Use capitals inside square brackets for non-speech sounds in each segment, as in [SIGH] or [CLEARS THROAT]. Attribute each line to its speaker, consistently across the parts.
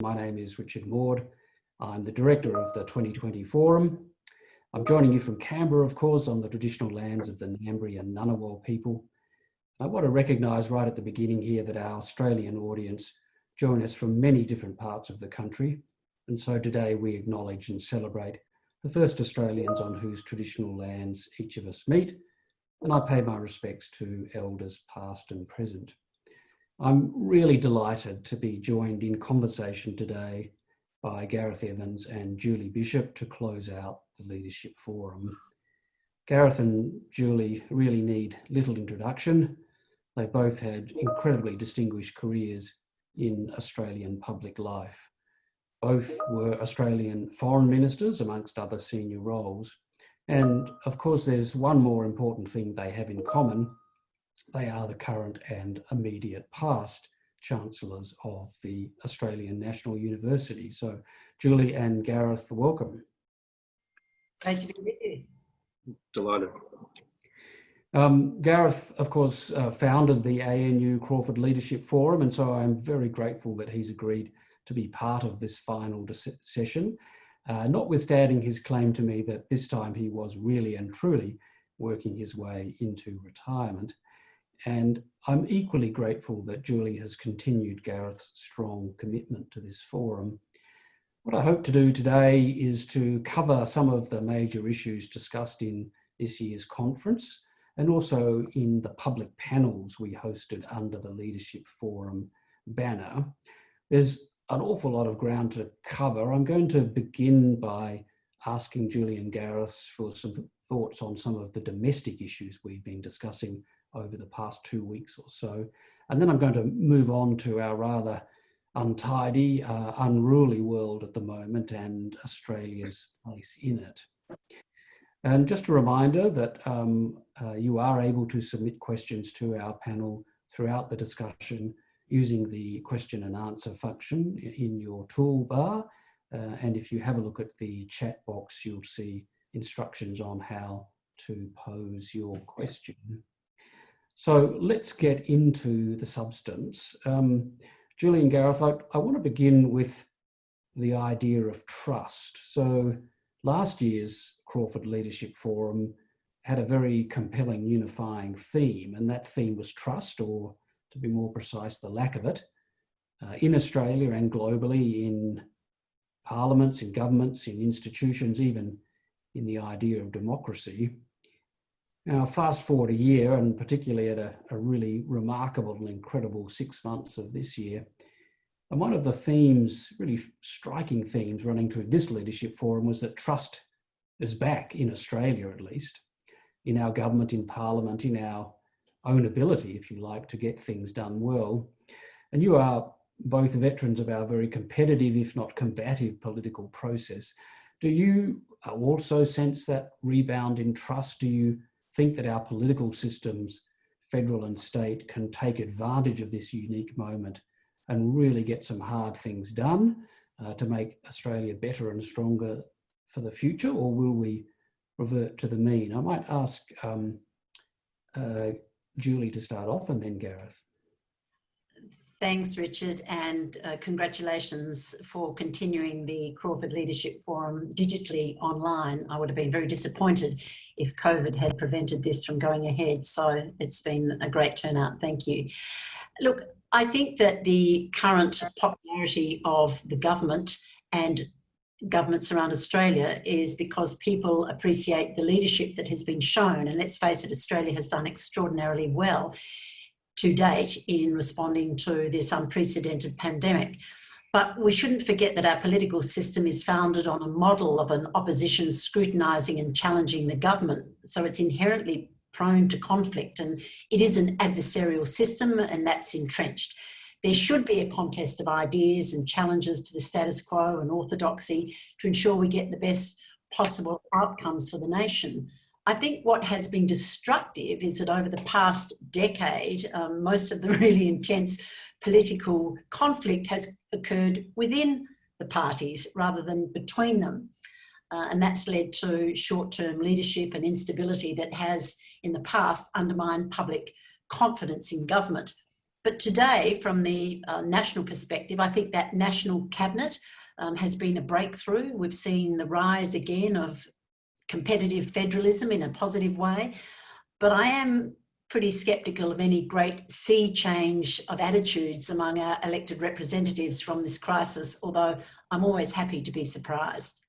Speaker 1: My name is Richard Maude. I'm the director of the 2020 Forum. I'm joining you from Canberra, of course, on the traditional lands of the Ngambri and Ngunnawal people. I want to recognise right at the beginning here that our Australian audience join us from many different parts of the country. And so today we acknowledge and celebrate the first Australians on whose traditional lands each of us meet. And I pay my respects to elders past and present. I'm really delighted to be joined in conversation today by Gareth Evans and Julie Bishop to close out the Leadership Forum. Gareth and Julie really need little introduction. They both had incredibly distinguished careers in Australian public life. Both were Australian foreign ministers amongst other senior roles. And of course, there's one more important thing they have in common, they are the current and immediate past chancellors of the Australian National University. So Julie and Gareth, welcome.
Speaker 2: Great to be with you.
Speaker 3: Delighted.
Speaker 1: Um, Gareth, of course, uh, founded the ANU Crawford Leadership Forum, and so I'm very grateful that he's agreed to be part of this final session, uh, notwithstanding his claim to me that this time he was really and truly working his way into retirement. And I'm equally grateful that Julie has continued Gareth's strong commitment to this forum. What I hope to do today is to cover some of the major issues discussed in this year's conference and also in the public panels we hosted under the Leadership Forum banner. There's an awful lot of ground to cover. I'm going to begin by asking Julie and Gareth for some thoughts on some of the domestic issues we've been discussing over the past two weeks or so. And then I'm going to move on to our rather untidy, uh, unruly world at the moment and Australia's place in it. And just a reminder that um, uh, you are able to submit questions to our panel throughout the discussion using the question and answer function in your toolbar. Uh, and if you have a look at the chat box, you'll see instructions on how to pose your question. So let's get into the substance. Um, Julian Gareth, I, I want to begin with the idea of trust. So last year's Crawford Leadership Forum had a very compelling unifying theme, and that theme was trust, or to be more precise, the lack of it, uh, in Australia and globally, in parliaments, in governments, in institutions, even in the idea of democracy. Now, fast forward a year, and particularly at a, a, really remarkable and incredible six months of this year, and one of the themes, really striking themes running through this leadership forum was that trust is back in Australia, at least, in our government, in parliament, in our own ability, if you like, to get things done well. And you are both veterans of our very competitive, if not combative, political process. Do you uh, also sense that rebound in trust? Do you think that our political systems, federal and state, can take advantage of this unique moment and really get some hard things done uh, to make Australia better and stronger for the future, or will we revert to the mean? I might ask um, uh, Julie to start off and then Gareth.
Speaker 2: Thanks, Richard, and uh, congratulations for continuing the Crawford Leadership Forum digitally online. I would have been very disappointed if COVID had prevented this from going ahead. So it's been a great turnout. Thank you. Look, I think that the current popularity of the government and governments around Australia is because people appreciate the leadership that has been shown. And let's face it, Australia has done extraordinarily well to date in responding to this unprecedented pandemic. But we shouldn't forget that our political system is founded on a model of an opposition scrutinising and challenging the government. So it's inherently prone to conflict and it is an adversarial system and that's entrenched. There should be a contest of ideas and challenges to the status quo and orthodoxy to ensure we get the best possible outcomes for the nation. I think what has been destructive is that over the past decade, um, most of the [LAUGHS] really intense political conflict has occurred within the parties rather than between them. Uh, and that's led to short-term leadership and instability that has in the past undermined public confidence in government. But today, from the uh, national perspective, I think that national cabinet um, has been a breakthrough. We've seen the rise again of competitive federalism in a positive way. But I am pretty sceptical of any great sea change of attitudes among our elected representatives from this crisis, although I'm always happy to be surprised.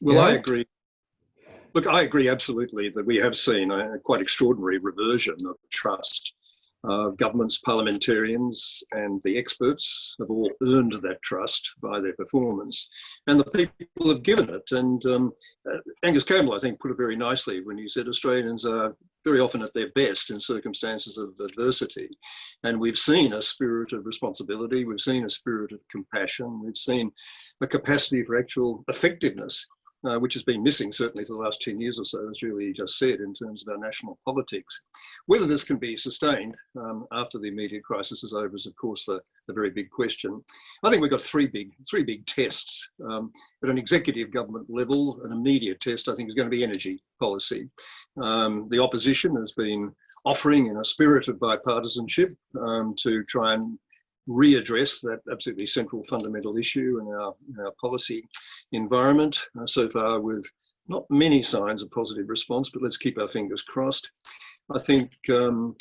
Speaker 3: Well, yeah. I agree. Look, I agree absolutely that we have seen a quite extraordinary reversion of trust uh, governments, parliamentarians, and the experts have all earned that trust by their performance, and the people have given it. And um, uh, Angus Campbell, I think, put it very nicely when he said Australians are very often at their best in circumstances of adversity. And we've seen a spirit of responsibility, we've seen a spirit of compassion, we've seen a capacity for actual effectiveness uh, which has been missing certainly for the last 10 years or so, as Julie just said, in terms of our national politics. Whether this can be sustained um, after the immediate crisis is over is, of course, the, the very big question. I think we've got three big, three big tests. Um, at an executive government level, an immediate test, I think, is going to be energy policy. Um, the opposition has been offering in a spirit of bipartisanship um, to try and readdress that absolutely central fundamental issue in our, in our policy environment uh, so far with not many signs of positive response, but let's keep our fingers crossed. I think um,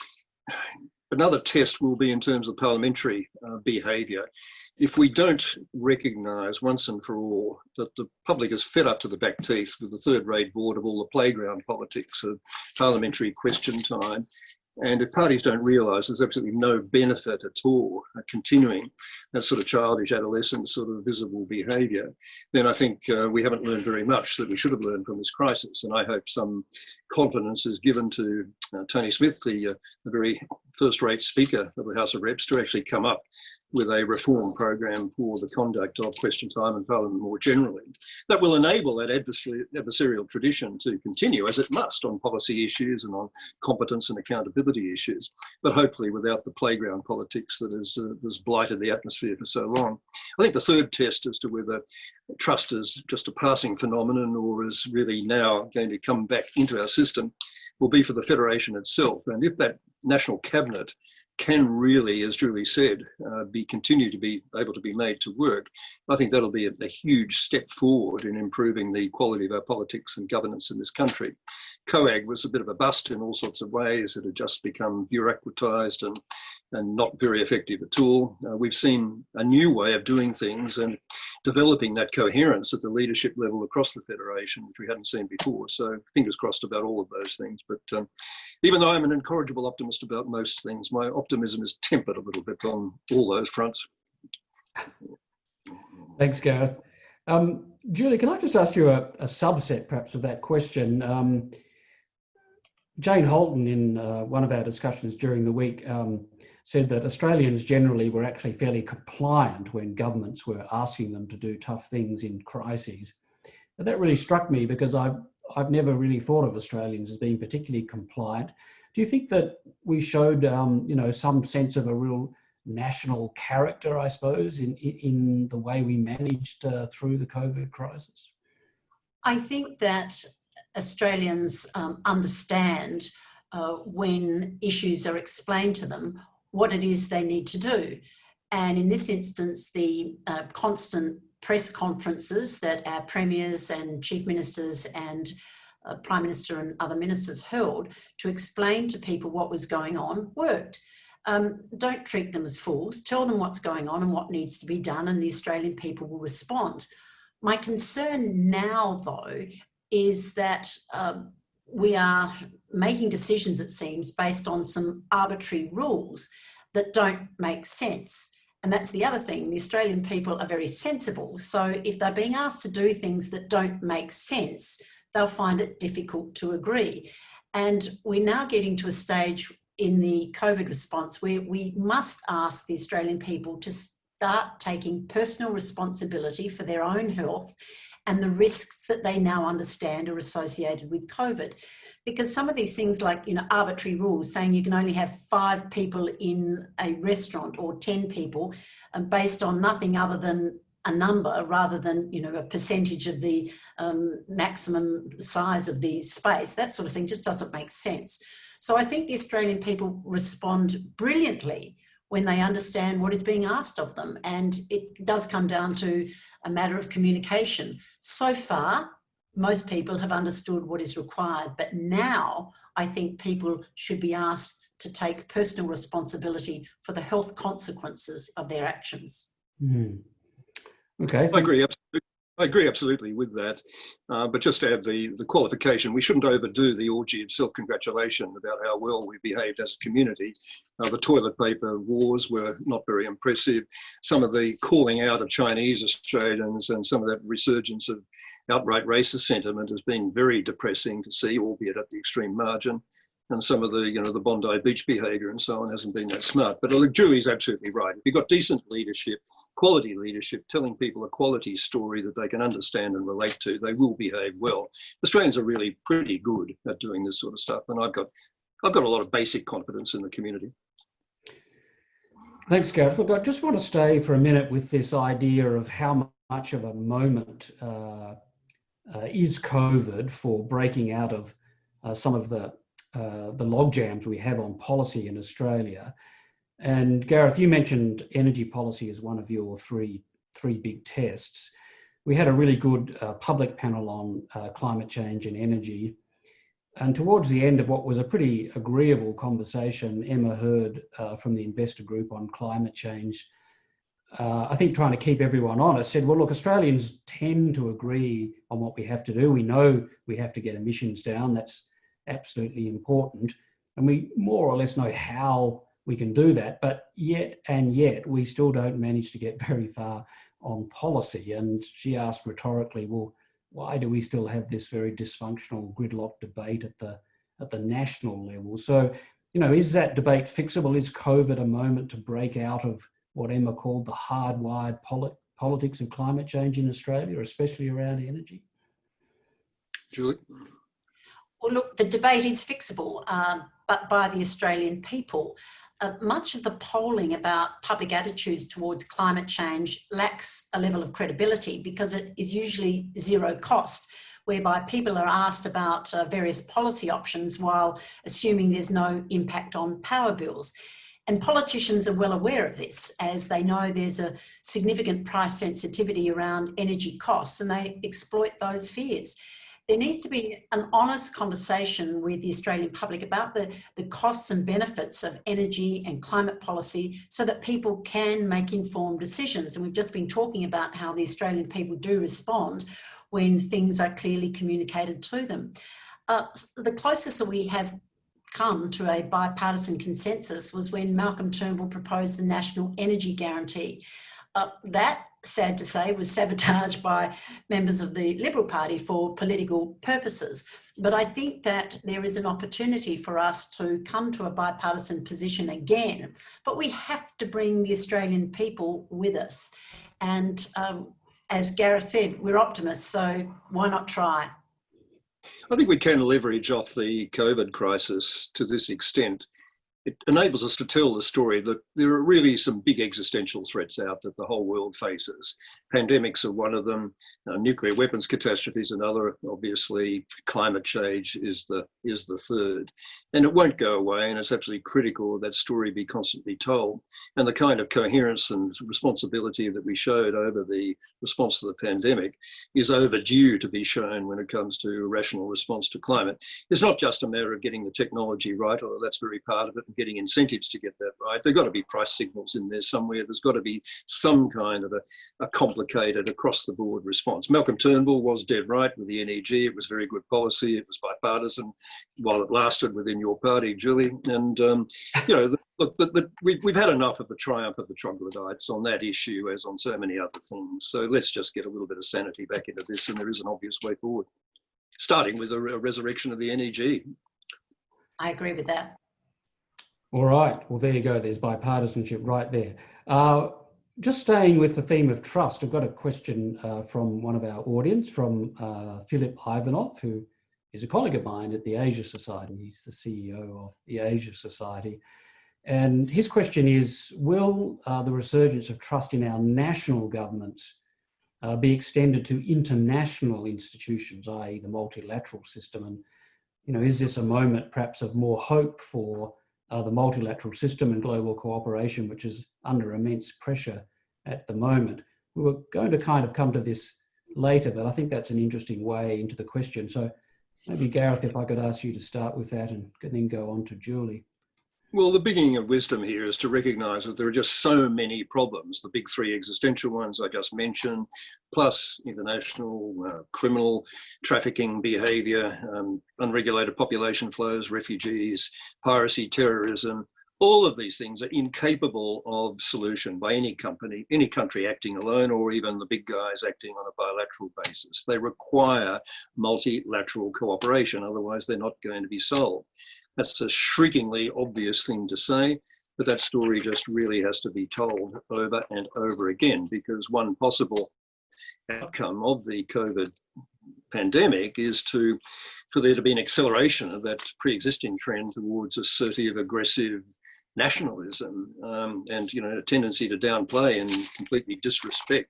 Speaker 3: another test will be in terms of parliamentary uh, behaviour. If we don't recognise once and for all that the public is fed up to the back teeth with the third rate board of all the playground politics of parliamentary question time and if parties don't realise there's absolutely no benefit at all continuing that sort of childish adolescent sort of visible behaviour, then I think uh, we haven't learned very much that we should have learned from this crisis. And I hope some confidence is given to uh, Tony Smith, the, uh, the very first-rate Speaker of the House of Reps, to actually come up with a reform program for the conduct of question time in Parliament more generally. That will enable that adversarial tradition to continue, as it must, on policy issues and on competence and accountability issues, but hopefully without the playground politics that has, uh, has blighted the atmosphere for so long. I think the third test as to whether trust is just a passing phenomenon or is really now going to come back into our system will be for the Federation itself. And if that national cabinet can really, as Julie said, uh, be continue to be able to be made to work, I think that'll be a, a, huge step forward in improving the quality of our politics and governance in this country. COAG was a bit of a bust in all sorts of ways. It had just become bureaucratized and, and not very effective at all. Uh, we've seen a new way of doing things and developing that coherence at the leadership level across the Federation, which we hadn't seen before. So fingers crossed about all of those things. But um, even though I'm an incorrigible optimist about most things, my optimism is tempered a little bit on all those fronts.
Speaker 1: Thanks, Gareth. Um, Julie, can I just ask you a, a subset perhaps of that question? Um, Jane Halton in uh, one of our discussions during the week um, said that Australians generally were actually fairly compliant when governments were asking them to do tough things in crises. That really struck me because I've, I've never really thought of Australians as being particularly compliant. Do you think that we showed, um, you know, some sense of a real national character, I suppose, in, in the way we managed uh, through the COVID crisis?
Speaker 2: I think that Australians um, understand uh, when issues are explained to them what it is they need to do. And in this instance, the uh, constant press conferences that our premiers and chief ministers and uh, prime minister and other ministers held to explain to people what was going on worked. Um, don't treat them as fools. Tell them what's going on and what needs to be done and the Australian people will respond. My concern now, though, is that um, we are making decisions, it seems, based on some arbitrary rules that don't make sense. And that's the other thing, the Australian people are very sensible. So if they're being asked to do things that don't make sense, they'll find it difficult to agree. And we're now getting to a stage in the COVID response where we must ask the Australian people to start taking personal responsibility for their own health and the risks that they now understand are associated with COVID. Because some of these things like, you know, arbitrary rules saying you can only have five people in a restaurant or 10 people and um, based on nothing other than a number rather than, you know, a percentage of the um, maximum size of the space, that sort of thing just doesn't make sense. So I think the Australian people respond brilliantly when they understand what is being asked of them. And it does come down to a matter of communication. So far, most people have understood what is required, but now I think people should be asked to take personal responsibility for the health consequences of their actions.
Speaker 1: Mm. Okay.
Speaker 3: I agree. Absolutely. I agree absolutely with that. Uh, but just to add the, the qualification, we shouldn't overdo the orgy of self-congratulation about how well we behaved as a community. Uh, the toilet paper wars were not very impressive. Some of the calling out of Chinese Australians and some of that resurgence of outright racist sentiment has been very depressing to see, albeit at the extreme margin and some of the, you know, the Bondi Beach behaviour and so on hasn't been that smart. But look, Julie's absolutely right. If you've got decent leadership, quality leadership, telling people a quality story that they can understand and relate to, they will behave well. Australians are really pretty good at doing this sort of stuff, and I've got, I've got a lot of basic confidence in the community.
Speaker 1: Thanks, Gareth. Look, I just want to stay for a minute with this idea of how much of a moment uh, uh, is COVID for breaking out of uh, some of the uh, the log jams we have on policy in Australia. And Gareth, you mentioned energy policy as one of your three, three big tests. We had a really good uh, public panel on uh, climate change and energy. And towards the end of what was a pretty agreeable conversation, Emma Herd uh, from the investor group on climate change, uh, I think trying to keep everyone honest, said, well, look, Australians tend to agree on what we have to do. We know we have to get emissions down. That's absolutely important. And we more or less know how we can do that, but yet and yet we still don't manage to get very far on policy. And she asked rhetorically, well, why do we still have this very dysfunctional gridlock debate at the at the national level? So, you know, is that debate fixable? Is COVID a moment to break out of what Emma called the hardwired polit politics of climate change in Australia, especially around energy?
Speaker 3: Julie?
Speaker 2: Well, look, the debate is fixable, uh, but by the Australian people. Uh, much of the polling about public attitudes towards climate change lacks a level of credibility because it is usually zero cost, whereby people are asked about uh, various policy options while assuming there's no impact on power bills. And politicians are well aware of this as they know there's a significant price sensitivity around energy costs and they exploit those fears there needs to be an honest conversation with the Australian public about the, the costs and benefits of energy and climate policy so that people can make informed decisions. And we've just been talking about how the Australian people do respond when things are clearly communicated to them. Uh, the closest that we have come to a bipartisan consensus was when Malcolm Turnbull proposed the National Energy Guarantee. Uh, that sad to say, was sabotaged by members of the Liberal Party for political purposes. But I think that there is an opportunity for us to come to a bipartisan position again, but we have to bring the Australian people with us. And um, as Gareth said, we're optimists, so why not try?
Speaker 3: I think we can leverage off the COVID crisis to this extent it enables us to tell the story that there are really some big existential threats out that the whole world faces. Pandemics are one of them, uh, nuclear weapons catastrophes another, obviously climate change is the, is the third. And it won't go away and it's absolutely critical that story be constantly told. And the kind of coherence and responsibility that we showed over the response to the pandemic is overdue to be shown when it comes to rational response to climate. It's not just a matter of getting the technology right, although that's very part of it, getting incentives to get that right. There've got to be price signals in there somewhere. There's got to be some kind of a, a complicated across the board response. Malcolm Turnbull was dead right with the NEG. It was very good policy. It was bipartisan while it lasted within your party, Julie. And, um, you know, look, the, the, we've, we've had enough of the triumph of the troglodytes on that issue as on so many other things. So let's just get a little bit of sanity back into this and there is an obvious way forward, starting with a, a resurrection of the NEG.
Speaker 2: I agree with that.
Speaker 1: All right. Well, there you go. There's bipartisanship right there. Uh, just staying with the theme of trust, I've got a question uh, from one of our audience, from uh, Philipp Ivanov, who is a colleague of mine at the Asia Society. He's the CEO of the Asia Society. And his question is, will uh, the resurgence of trust in our national governments uh, be extended to international institutions, i.e. the multilateral system. And, you know, is this a moment perhaps of more hope for uh, the multilateral system and global cooperation, which is under immense pressure at the moment? We were going to kind of come to this later, but I think that's an interesting way into the question. So maybe Gareth, if I could ask you to start with that and then go on to Julie.
Speaker 3: Well, the beginning of wisdom here is to recognize that there are just so many problems. The big three existential ones I just mentioned, plus international uh, criminal trafficking behavior, um, unregulated population flows, refugees, piracy, terrorism. All of these things are incapable of solution by any company, any country acting alone, or even the big guys acting on a bilateral basis. They require multilateral cooperation, otherwise they're not going to be solved. That's a shriekingly obvious thing to say, but that story just really has to be told over and over again because one possible outcome of the COVID pandemic is to for there to be an acceleration of that pre-existing trend towards assertive, aggressive nationalism um, and you know a tendency to downplay and completely disrespect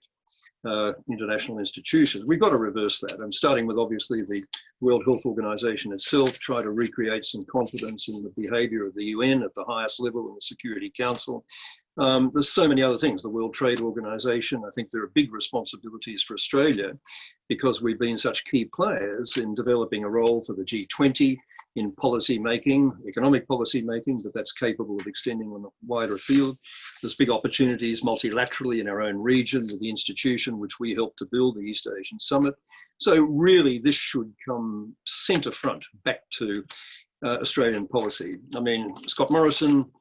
Speaker 3: uh, international institutions. We've got to reverse that. I'm starting with obviously the World Health Organization itself, try to recreate some confidence in the behavior of the UN at the highest level in the Security Council, um, there's so many other things. The World Trade Organization, I think there are big responsibilities for Australia because we've been such key players in developing a role for the G20 in policy making, economic policy making, but that's capable of extending on a wider field. There's big opportunities multilaterally in our own region with the which we helped to build, the East Asian Summit. So really this should come centre front back to uh, Australian policy. I mean, Scott Morrison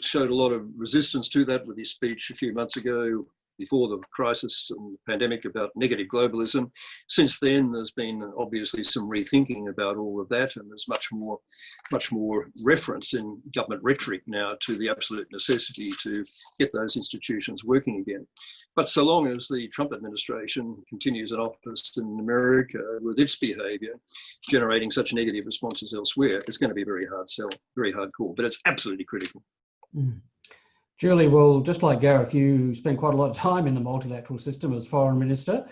Speaker 3: showed a lot of resistance to that with his speech a few months ago before the crisis and the pandemic about negative globalism. Since then, there's been obviously some rethinking about all of that, and there's much more, much more reference in government rhetoric now to the absolute necessity to get those institutions working again. But so long as the Trump administration continues in office in America with its behaviour, generating such negative responses elsewhere, it's going to be very hard sell, very hard call. But it's absolutely critical.
Speaker 1: Mm. Julie, well, just like Gareth, you spent quite a lot of time in the multilateral system as foreign minister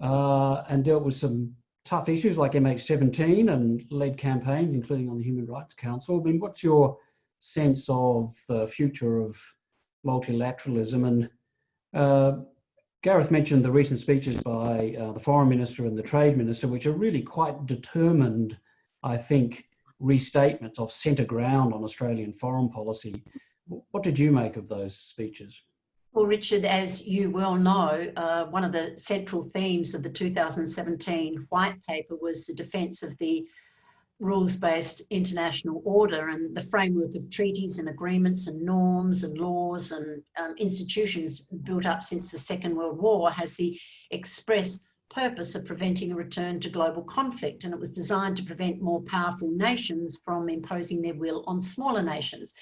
Speaker 1: uh, and dealt with some tough issues like MH17 and led campaigns, including on the Human Rights Council. I mean, what's your sense of the future of multilateralism? And uh, Gareth mentioned the recent speeches by uh, the foreign minister and the trade minister, which are really quite determined, I think, restatements of centre ground on Australian foreign policy. What did you make of those speeches?
Speaker 2: Well, Richard, as you well know, uh, one of the central themes of the 2017 white paper was the defence of the rules-based international order and the framework of treaties and agreements and norms and laws and um, institutions built up since the Second World War has the express purpose of preventing a return to global conflict and it was designed to prevent more powerful nations from imposing their will on smaller nations.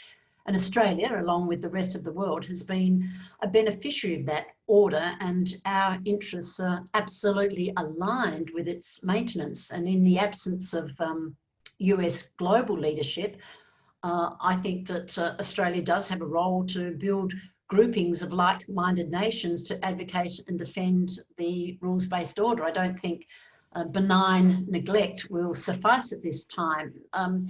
Speaker 2: And Australia, along with the rest of the world, has been a beneficiary of that order and our interests are absolutely aligned with its maintenance. And in the absence of um, US global leadership, uh, I think that uh, Australia does have a role to build groupings of like-minded nations to advocate and defend the rules-based order. I don't think uh, benign neglect will suffice at this time. Um,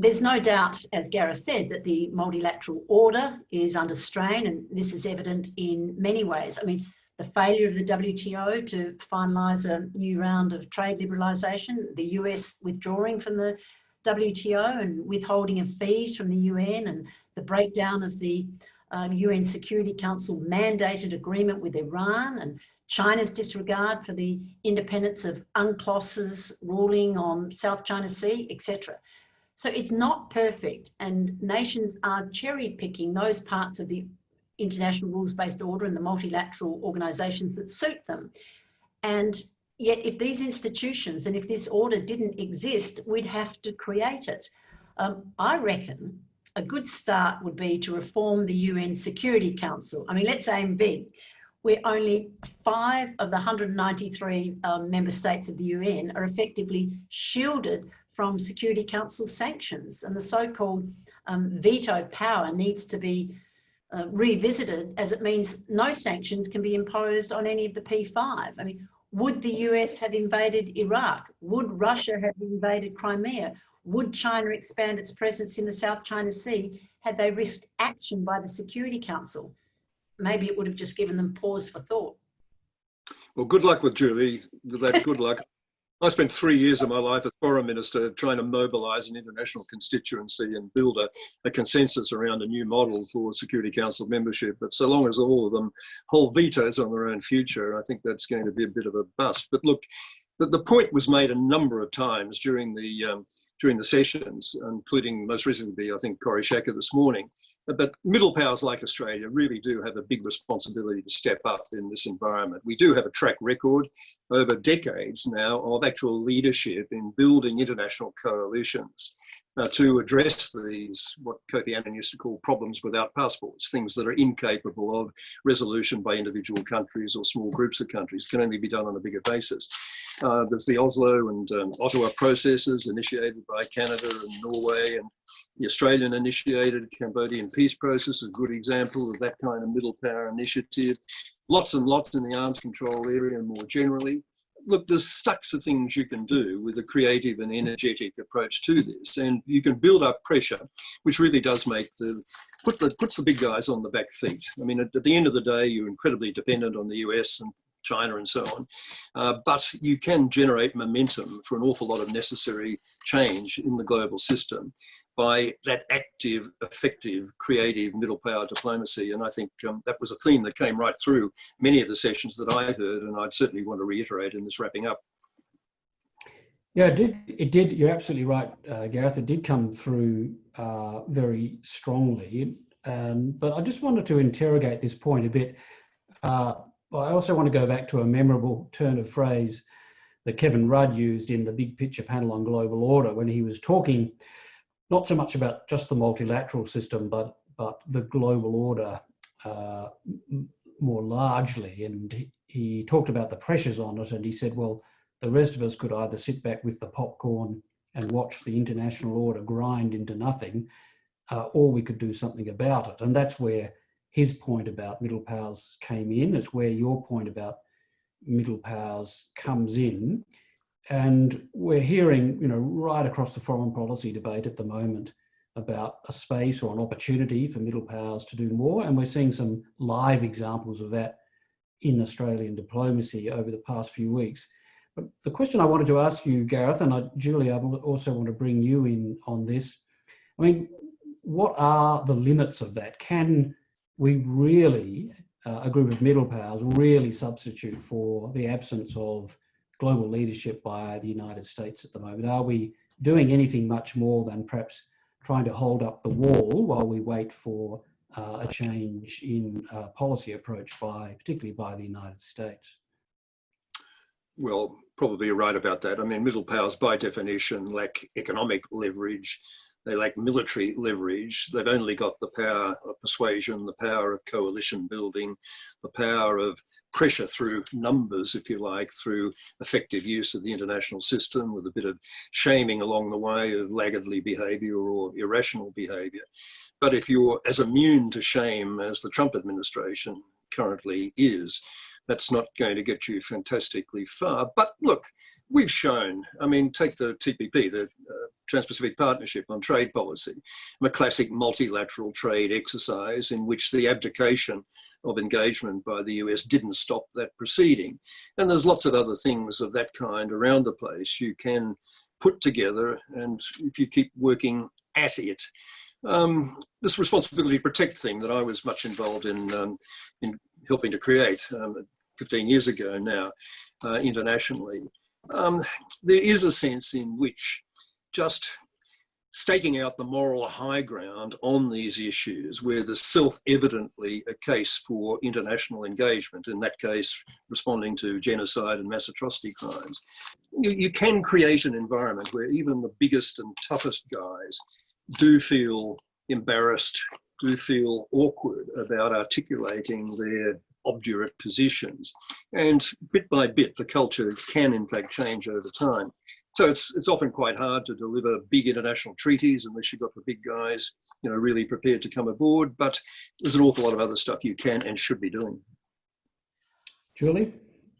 Speaker 2: there's no doubt, as Gareth said, that the multilateral order is under strain and this is evident in many ways. I mean, the failure of the WTO to finalise a new round of trade liberalisation, the US withdrawing from the WTO and withholding of fees from the UN and the breakdown of the um, UN Security Council mandated agreement with Iran and China's disregard for the independence of UNCLOS's ruling on South China Sea, etc. So it's not perfect and nations are cherry picking those parts of the international rules-based order and the multilateral organizations that suit them. And yet if these institutions and if this order didn't exist, we'd have to create it. Um, I reckon a good start would be to reform the UN Security Council. I mean, let's aim big. We're only five of the 193 um, member states of the UN are effectively shielded from Security Council sanctions and the so-called um, veto power needs to be uh, revisited as it means no sanctions can be imposed on any of the P5. I mean, would the US have invaded Iraq? Would Russia have invaded Crimea? Would China expand its presence in the South China Sea had they risked action by the Security Council? Maybe it would have just given them pause for thought.
Speaker 3: Well, good luck with Julie. With that, good luck. [LAUGHS] I spent three years of my life as foreign minister trying to mobilise an international constituency and build a, a, consensus around a new model for Security Council membership. But so long as all of them hold vetoes on their own future, I think that's going to be a bit of a bust. But look, the, the point was made a number of times during the um, during the sessions, including most recently, I think, Kori Schake this morning. But middle powers like Australia really do have a big responsibility to step up in this environment. We do have a track record over decades now of actual leadership in building international coalitions uh, to address these, what Kofi Annan used to call problems without passports, things that are incapable of resolution by individual countries or small groups of countries, can only be done on a bigger basis. Uh, there's the Oslo and um, Ottawa processes initiated by Canada and Norway, and the Australian initiated Cambodian peace process is a good example of that kind of middle power initiative. Lots and lots in the arms control area more generally look, there's stacks of things you can do with a creative and energetic approach to this, and you can build up pressure, which really does make the put the puts the big guys on the back feet. I mean, at, at the end of the day, you're incredibly dependent on the US and China and so on. Uh, but you can generate momentum for an awful lot of necessary change in the global system by that active, effective, creative middle power diplomacy. And I think um, that was a theme that came right through many of the sessions that I heard, and I'd certainly want to reiterate in this wrapping up.
Speaker 1: Yeah, it did. It did. You're absolutely right, uh, Gareth. It did come through uh, very strongly. Um, but I just wanted to interrogate this point a bit. Uh, well, I also want to go back to a memorable turn of phrase that Kevin Rudd used in the big picture panel on global order when he was talking not so much about just the multilateral system, but but the global order uh, more largely. And he talked about the pressures on it, and he said, well, the rest of us could either sit back with the popcorn and watch the international order grind into nothing, uh, or we could do something about it. And that's where his point about middle powers came in. It's where your point about middle powers comes in. And we're hearing, you know, right across the foreign policy debate at the moment about a space or an opportunity for middle powers to do more. And we're seeing some live examples of that in Australian diplomacy over the past few weeks. But the question I wanted to ask you, Gareth, and I, Julie, I also want to bring you in on this. I mean, what are the limits of that? Can we really, uh, a group of middle powers, really substitute for the absence of global leadership by the United States at the moment? Are we doing anything much more than perhaps trying to hold up the wall while we wait for uh, a change in uh, policy approach by, particularly by the United States?
Speaker 3: Well, probably you're right about that. I mean, middle powers by definition lack economic leverage they lack military leverage. They've only got the power of persuasion, the power of coalition building, the power of pressure through numbers, if you like, through effective use of the international system with a bit of shaming along the way of laggardly behavior or irrational behavior. But if you're as immune to shame as the Trump administration currently is, that's not going to get you fantastically far. But look, we've shown, I mean, take the TPP, the uh, Trans-Pacific Partnership on Trade Policy, a classic multilateral trade exercise in which the abdication of engagement by the US didn't stop that proceeding. And there's lots of other things of that kind around the place you can put together and if you keep working at it. Um, this responsibility to protect thing that I was much involved in, um, in helping to create um, 15 years ago now uh, internationally, um, there is a sense in which just staking out the moral high ground on these issues where there's self-evidently a case for international engagement, in that case responding to genocide and mass atrocity crimes. You, you can create an environment where even the biggest and toughest guys do feel embarrassed, do feel awkward about articulating their obdurate positions. And bit by bit, the culture can in fact change over time. So it's, it's often quite hard to deliver big international treaties unless you've got the big guys, you know, really prepared to come aboard. But there's an awful lot of other stuff you can and should be doing.
Speaker 1: Julie?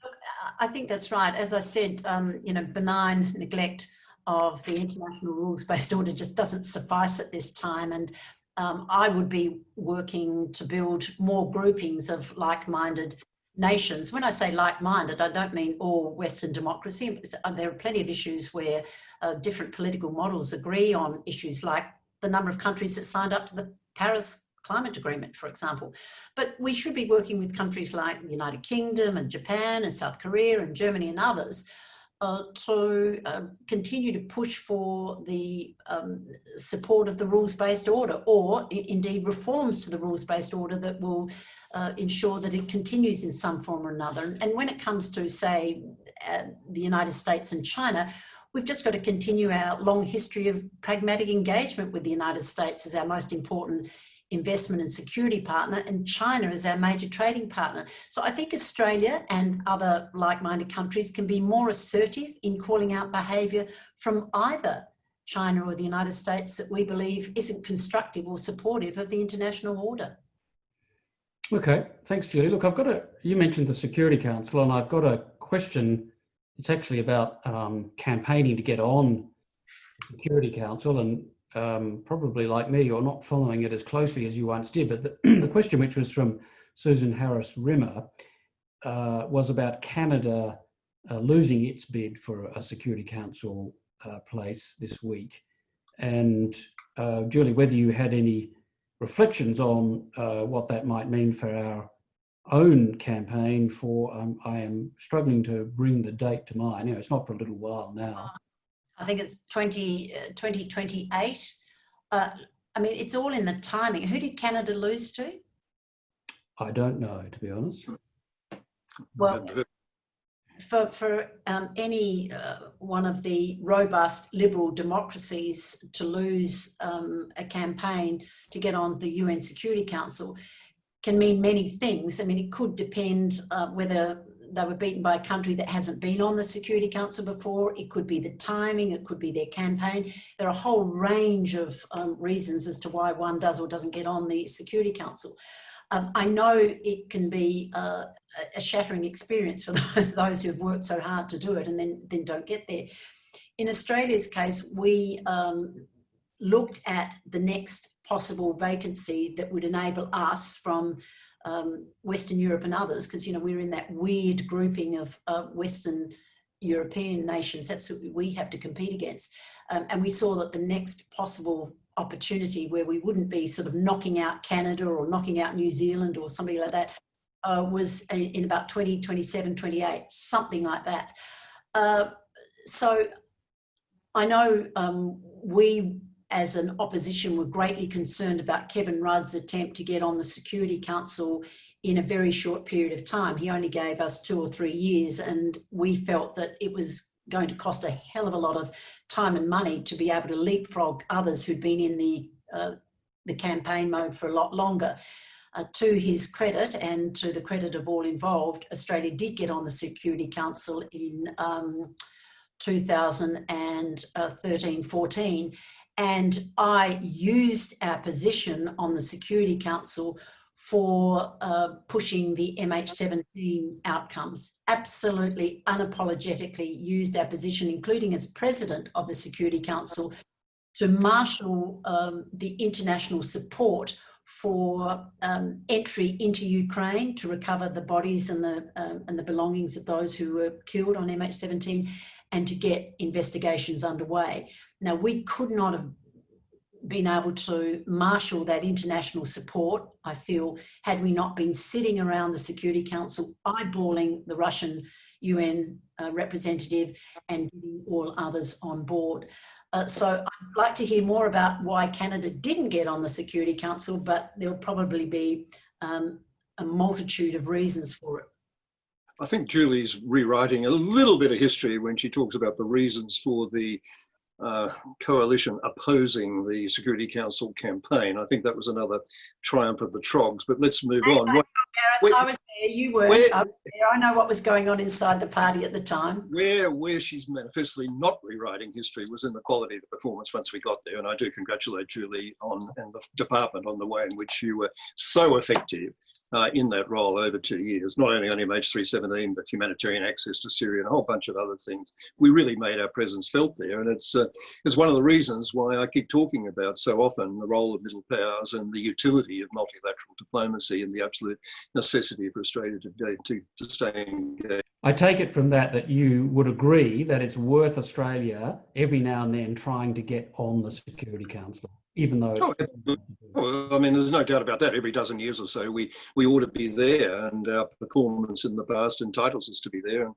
Speaker 2: Look, I think that's right. As I said, um, you know, benign neglect of the international rules-based order just doesn't suffice at this time. And um, I would be working to build more groupings of like-minded nations. When I say like-minded, I don't mean all Western democracy. Uh, there are plenty of issues where uh, different political models agree on issues like the number of countries that signed up to the Paris climate agreement, for example. But we should be working with countries like the United Kingdom and Japan and South Korea and Germany and others uh, to uh, continue to push for the um, support of the rules-based order or indeed reforms to the rules-based order that will uh, ensure that it continues in some form or another. And when it comes to, say, uh, the United States and China, we've just got to continue our long history of pragmatic engagement with the United States as our most important investment and security partner and China is our major trading partner. So I think Australia and other like-minded countries can be more assertive in calling out behaviour from either China or the United States that we believe isn't constructive or supportive of the international order.
Speaker 1: Okay, thanks Julie. Look, I've got a, you mentioned the Security Council and I've got a question. It's actually about um, campaigning to get on Security Council and um, probably like me, you're not following it as closely as you once did. But the, [CLEARS THROAT] the question, which was from Susan Harris Rimmer, uh, was about Canada uh, losing its bid for a Security Council uh, place this week. And uh, Julie, whether you had any reflections on uh, what that might mean for our own campaign for, um, I am struggling to bring the date to mind. You know, it's not for a little while now.
Speaker 2: I think it's 20, uh, 2028. Uh, I mean, it's all in the timing. Who did Canada lose to?
Speaker 1: I don't know, to be honest.
Speaker 2: Well, for, for um, any uh, one of the robust liberal democracies to lose um, a campaign to get on the UN Security Council can mean many things. I mean, it could depend uh, whether they were beaten by a country that hasn't been on the Security Council before. It could be the timing, it could be their campaign. There are a whole range of um, reasons as to why one does or doesn't get on the Security Council. Um, I know it can be uh, a shattering experience for [LAUGHS] those who've worked so hard to do it and then, then don't get there. In Australia's case, we um, looked at the next possible vacancy that would enable us from um, Western Europe and others, because you know we're in that weird grouping of uh, Western European nations. That's what we have to compete against. Um, and we saw that the next possible opportunity where we wouldn't be sort of knocking out Canada or knocking out New Zealand or somebody like that uh, was in about 2027, 28, something like that. Uh, so I know um, we as an opposition we were greatly concerned about Kevin Rudd's attempt to get on the Security Council in a very short period of time. He only gave us two or three years and we felt that it was going to cost a hell of a lot of time and money to be able to leapfrog others who'd been in the, uh, the campaign mode for a lot longer. Uh, to his credit and to the credit of all involved, Australia did get on the Security Council in um, 2013-14 and I used our position on the Security Council for uh, pushing the MH17 outcomes. Absolutely unapologetically used our position, including as president of the Security Council, to marshal um, the international support for um, entry into Ukraine to recover the bodies and the, um, and the belongings of those who were killed on MH17 and to get investigations underway. Now, we could not have been able to marshal that international support, I feel, had we not been sitting around the Security Council eyeballing the Russian UN uh, representative and getting all others on board. Uh, so I'd like to hear more about why Canada didn't get on the Security Council, but there'll probably be um, a multitude of reasons for it.
Speaker 3: I think Julie's rewriting a little bit of history when she talks about the reasons for the uh, coalition opposing the Security Council campaign. I think that was another triumph of the Trogs, but let's move on.
Speaker 2: What, Gareth, I was you were.
Speaker 3: Where-
Speaker 2: I, there. I know what was going on inside the party at the time.
Speaker 3: Where where she's manifestly not rewriting history was in the quality of the performance once we got there, and I do congratulate Julie on and the department on the way in which you were so effective uh, in that role over two years. Not only on MH317, but humanitarian access to Syria and a whole bunch of other things. We really made our presence felt there, and it's uh, it's one of the reasons why I keep talking about so often the role of middle powers and the utility of multilateral diplomacy and the absolute necessity for Australia to, to, to stay engaged.
Speaker 1: I take it from that that you would agree that it's worth Australia every now and then trying to get on the Security Council, even though
Speaker 3: Oh, Well, I mean, there's no doubt about that. Every dozen years or so, we we ought to be there, and our performance in the past entitles us to be there. And,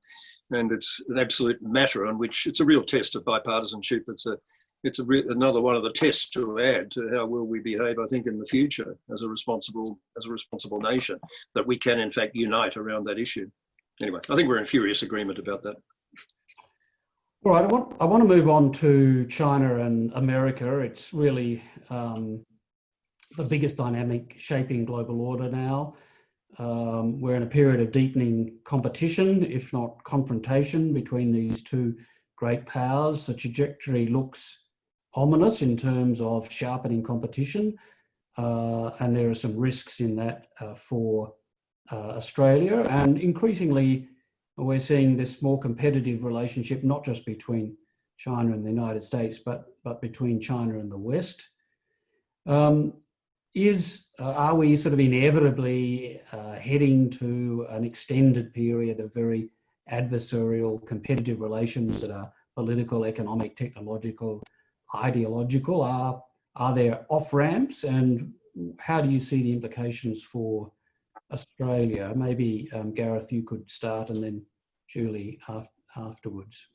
Speaker 3: and it's an absolute matter on which it's a real test of bipartisanship. It's a it's another one of the tests to add to how will we behave. I think in the future as a responsible as a responsible nation that we can in fact unite around that issue. Anyway, I think we're in furious agreement about that.
Speaker 1: All right, I want, I want to move on to China and America. It's really um, the biggest dynamic shaping global order now. Um, we're in a period of deepening competition, if not confrontation, between these two great powers. The trajectory looks ominous in terms of sharpening competition, uh, and there are some risks in that uh, for uh, Australia. And increasingly, we're seeing this more competitive relationship, not just between China and the United States, but, but between China and the West. Um, is, uh, are we sort of inevitably uh, heading to an extended period of very adversarial competitive relations that are political, economic, technological, ideological? Are, are there off-ramps and how do you see the implications for Australia? Maybe um, Gareth, you could start and then Julie af afterwards.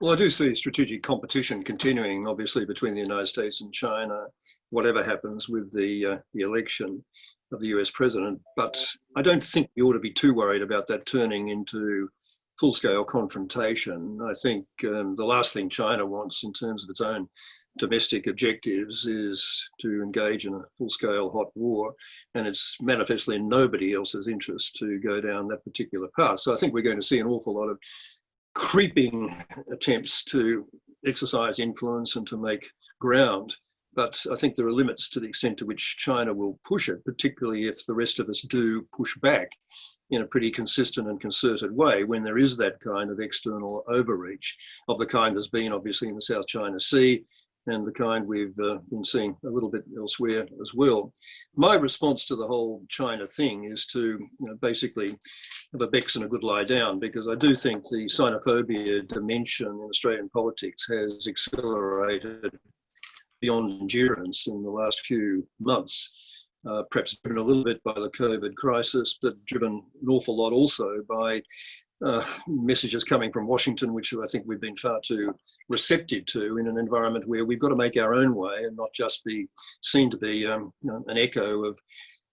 Speaker 3: Well, I do see strategic competition continuing, obviously, between the United States and China, whatever happens with the uh, the election of the US president. But I don't think we ought to be too worried about that turning into full-scale confrontation. I think um, the last thing China wants in terms of its own domestic objectives is to engage in a full-scale hot war, and it's manifestly in nobody else's interest to go down that particular path. So I think we're going to see an awful lot of creeping attempts to exercise influence and to make ground. But I think there are limits to the extent to which China will push it, particularly if the rest of us do push back in a pretty consistent and concerted way when there is that kind of external overreach of the kind there's been obviously in the South China Sea and the kind we've uh, been seeing a little bit elsewhere as well. My response to the whole China thing is to you know, basically have a Bex and a good lie down because I do think the xenophobia dimension in Australian politics has accelerated beyond endurance in the last few months. Uh, perhaps driven a little bit by the COVID crisis, but driven an awful lot also by uh, messages coming from Washington, which I think we've been far too receptive to in an environment where we've got to make our own way and not just be seen to be um, you know, an echo of,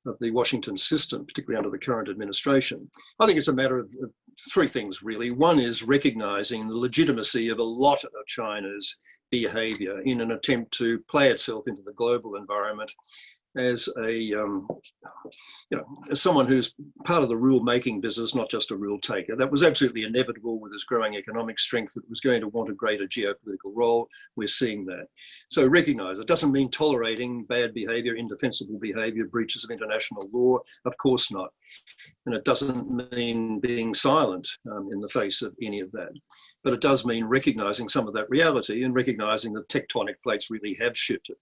Speaker 3: of the Washington system, particularly under the current administration. I think it's a matter of, of three things really. One is recognizing the legitimacy of a lot of China's behavior in an attempt to play itself into the global environment as a um, you know as someone who's part of the rule making business not just a rule taker that was absolutely inevitable with its growing economic strength that was going to want a greater geopolitical role. We're seeing that. So recognize it doesn't mean tolerating bad behavior indefensible behavior breaches of international law. Of course not. And it doesn't mean being silent um, in the face of any of that but it does mean recognizing some of that reality and recognizing that tectonic plates really have shifted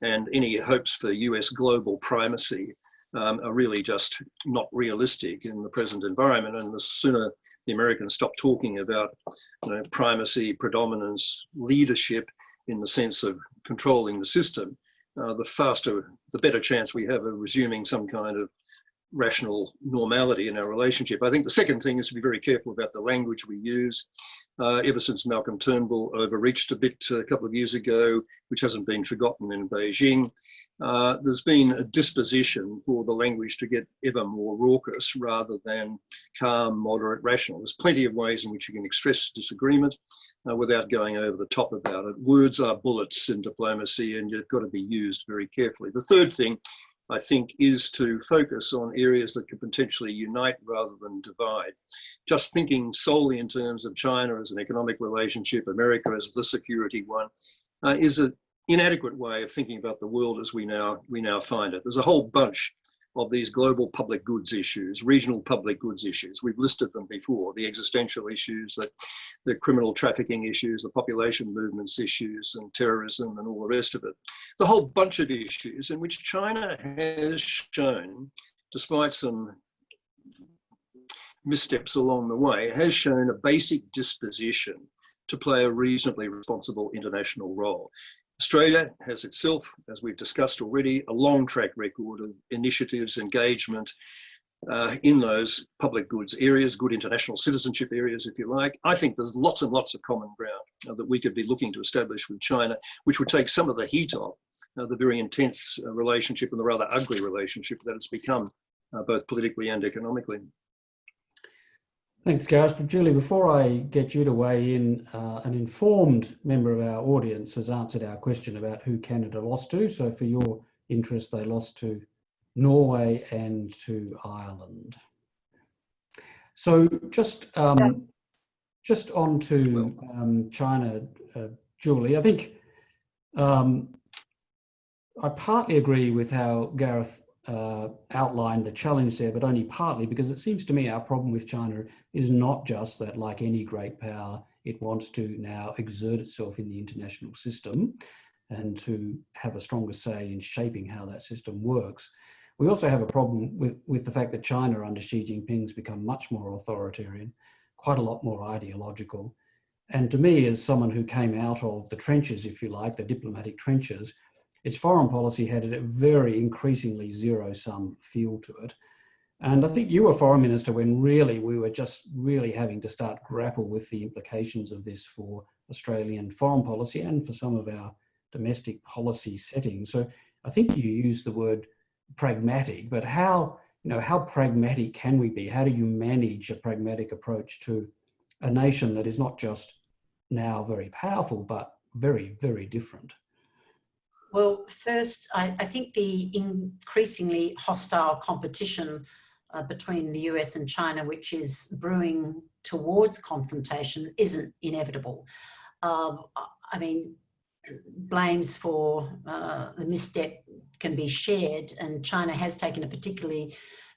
Speaker 3: and any hopes for US global primacy um, are really just not realistic in the present environment. And the sooner the Americans stop talking about you know, primacy, predominance, leadership in the sense of controlling the system, uh, the faster, the better chance we have of resuming some kind of rational normality in our relationship. I think the second thing is to be very careful about the language we use. Uh, ever since Malcolm Turnbull overreached a bit a couple of years ago, which hasn't been forgotten in Beijing, uh, there's been a disposition for the language to get ever more raucous rather than calm, moderate, rational. There's plenty of ways in which you can express disagreement uh, without going over the top about it. Words are bullets in diplomacy and you've got to be used very carefully. The third thing I think, is to focus on areas that could potentially unite rather than divide. Just thinking solely in terms of China as an economic relationship, America as the security one, uh, is an inadequate way of thinking about the world as we now we now find it. There's a whole bunch of these global public goods issues, regional public goods issues. We've listed them before, the existential issues, the, the criminal trafficking issues, the population movements issues, and terrorism and all the rest of it. A whole bunch of issues in which China has shown, despite some missteps along the way, has shown a basic disposition to play a reasonably responsible international role. Australia has itself, as we've discussed already, a long track record of initiatives, engagement uh, in those public goods areas, good international citizenship areas, if you like. I think there's lots and lots of common ground uh, that we could be looking to establish with China, which would take some of the heat off uh, the very intense uh, relationship and the rather ugly relationship that it's become, uh, both politically and economically.
Speaker 1: Thanks, Gareth. But Julie, before I get you to weigh in, uh, an informed member of our audience has answered our question about who Canada lost to. So for your interest, they lost to Norway and to Ireland. So just um, just on to um, China, uh, Julie, I think um, I partly agree with how Gareth uh, outlined the challenge there, but only partly because it seems to me our problem with China is not just that, like any great power, it wants to now exert itself in the international system and to have a stronger say in shaping how that system works. We also have a problem with, with the fact that China under Xi Jinping has become much more authoritarian, quite a lot more ideological. And to me, as someone who came out of the trenches, if you like, the diplomatic trenches, its foreign policy had a very increasingly zero-sum feel to it. And I think you were foreign minister when really we were just really having to start grapple with the implications of this for Australian foreign policy and for some of our domestic policy settings. So I think you used the word pragmatic, but how, you know, how pragmatic can we be? How do you manage a pragmatic approach to a nation that is not just now very powerful, but very, very different?
Speaker 2: Well, first, I, I think the increasingly hostile competition uh, between the US and China, which is brewing towards confrontation, isn't inevitable. Um, I mean, blames for uh, the misstep can be shared and China has taken a particularly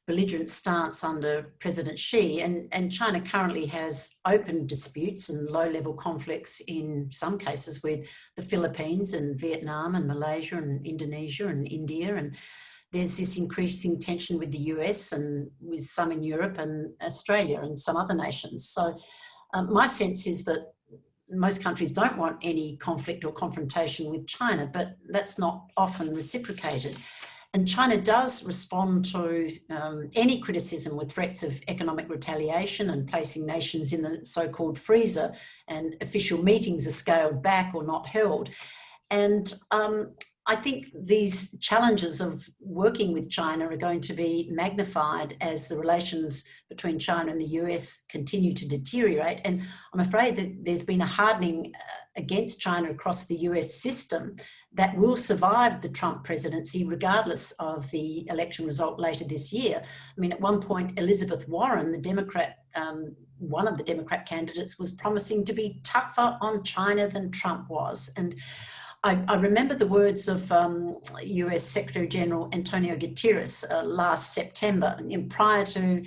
Speaker 2: belligerent stance under President Xi and, and China currently has open disputes and low-level conflicts in some cases with the Philippines and Vietnam and Malaysia and Indonesia and India and there's this increasing tension with the US and with some in Europe and Australia and some other nations. So um, my sense is that most countries don't want any conflict or confrontation with China, but that's not often reciprocated. And China does respond to um, any criticism with threats of economic retaliation and placing nations in the so-called freezer and official meetings are scaled back or not held. And um, I think these challenges of working with China are going to be magnified as the relations between China and the US continue to deteriorate. And I'm afraid that there's been a hardening uh, against China across the US system that will survive the Trump presidency regardless of the election result later this year. I mean, at one point, Elizabeth Warren, the Democrat, um, one of the Democrat candidates was promising to be tougher on China than Trump was. And I, I remember the words of um, US Secretary General Antonio Guterres uh, last September, prior to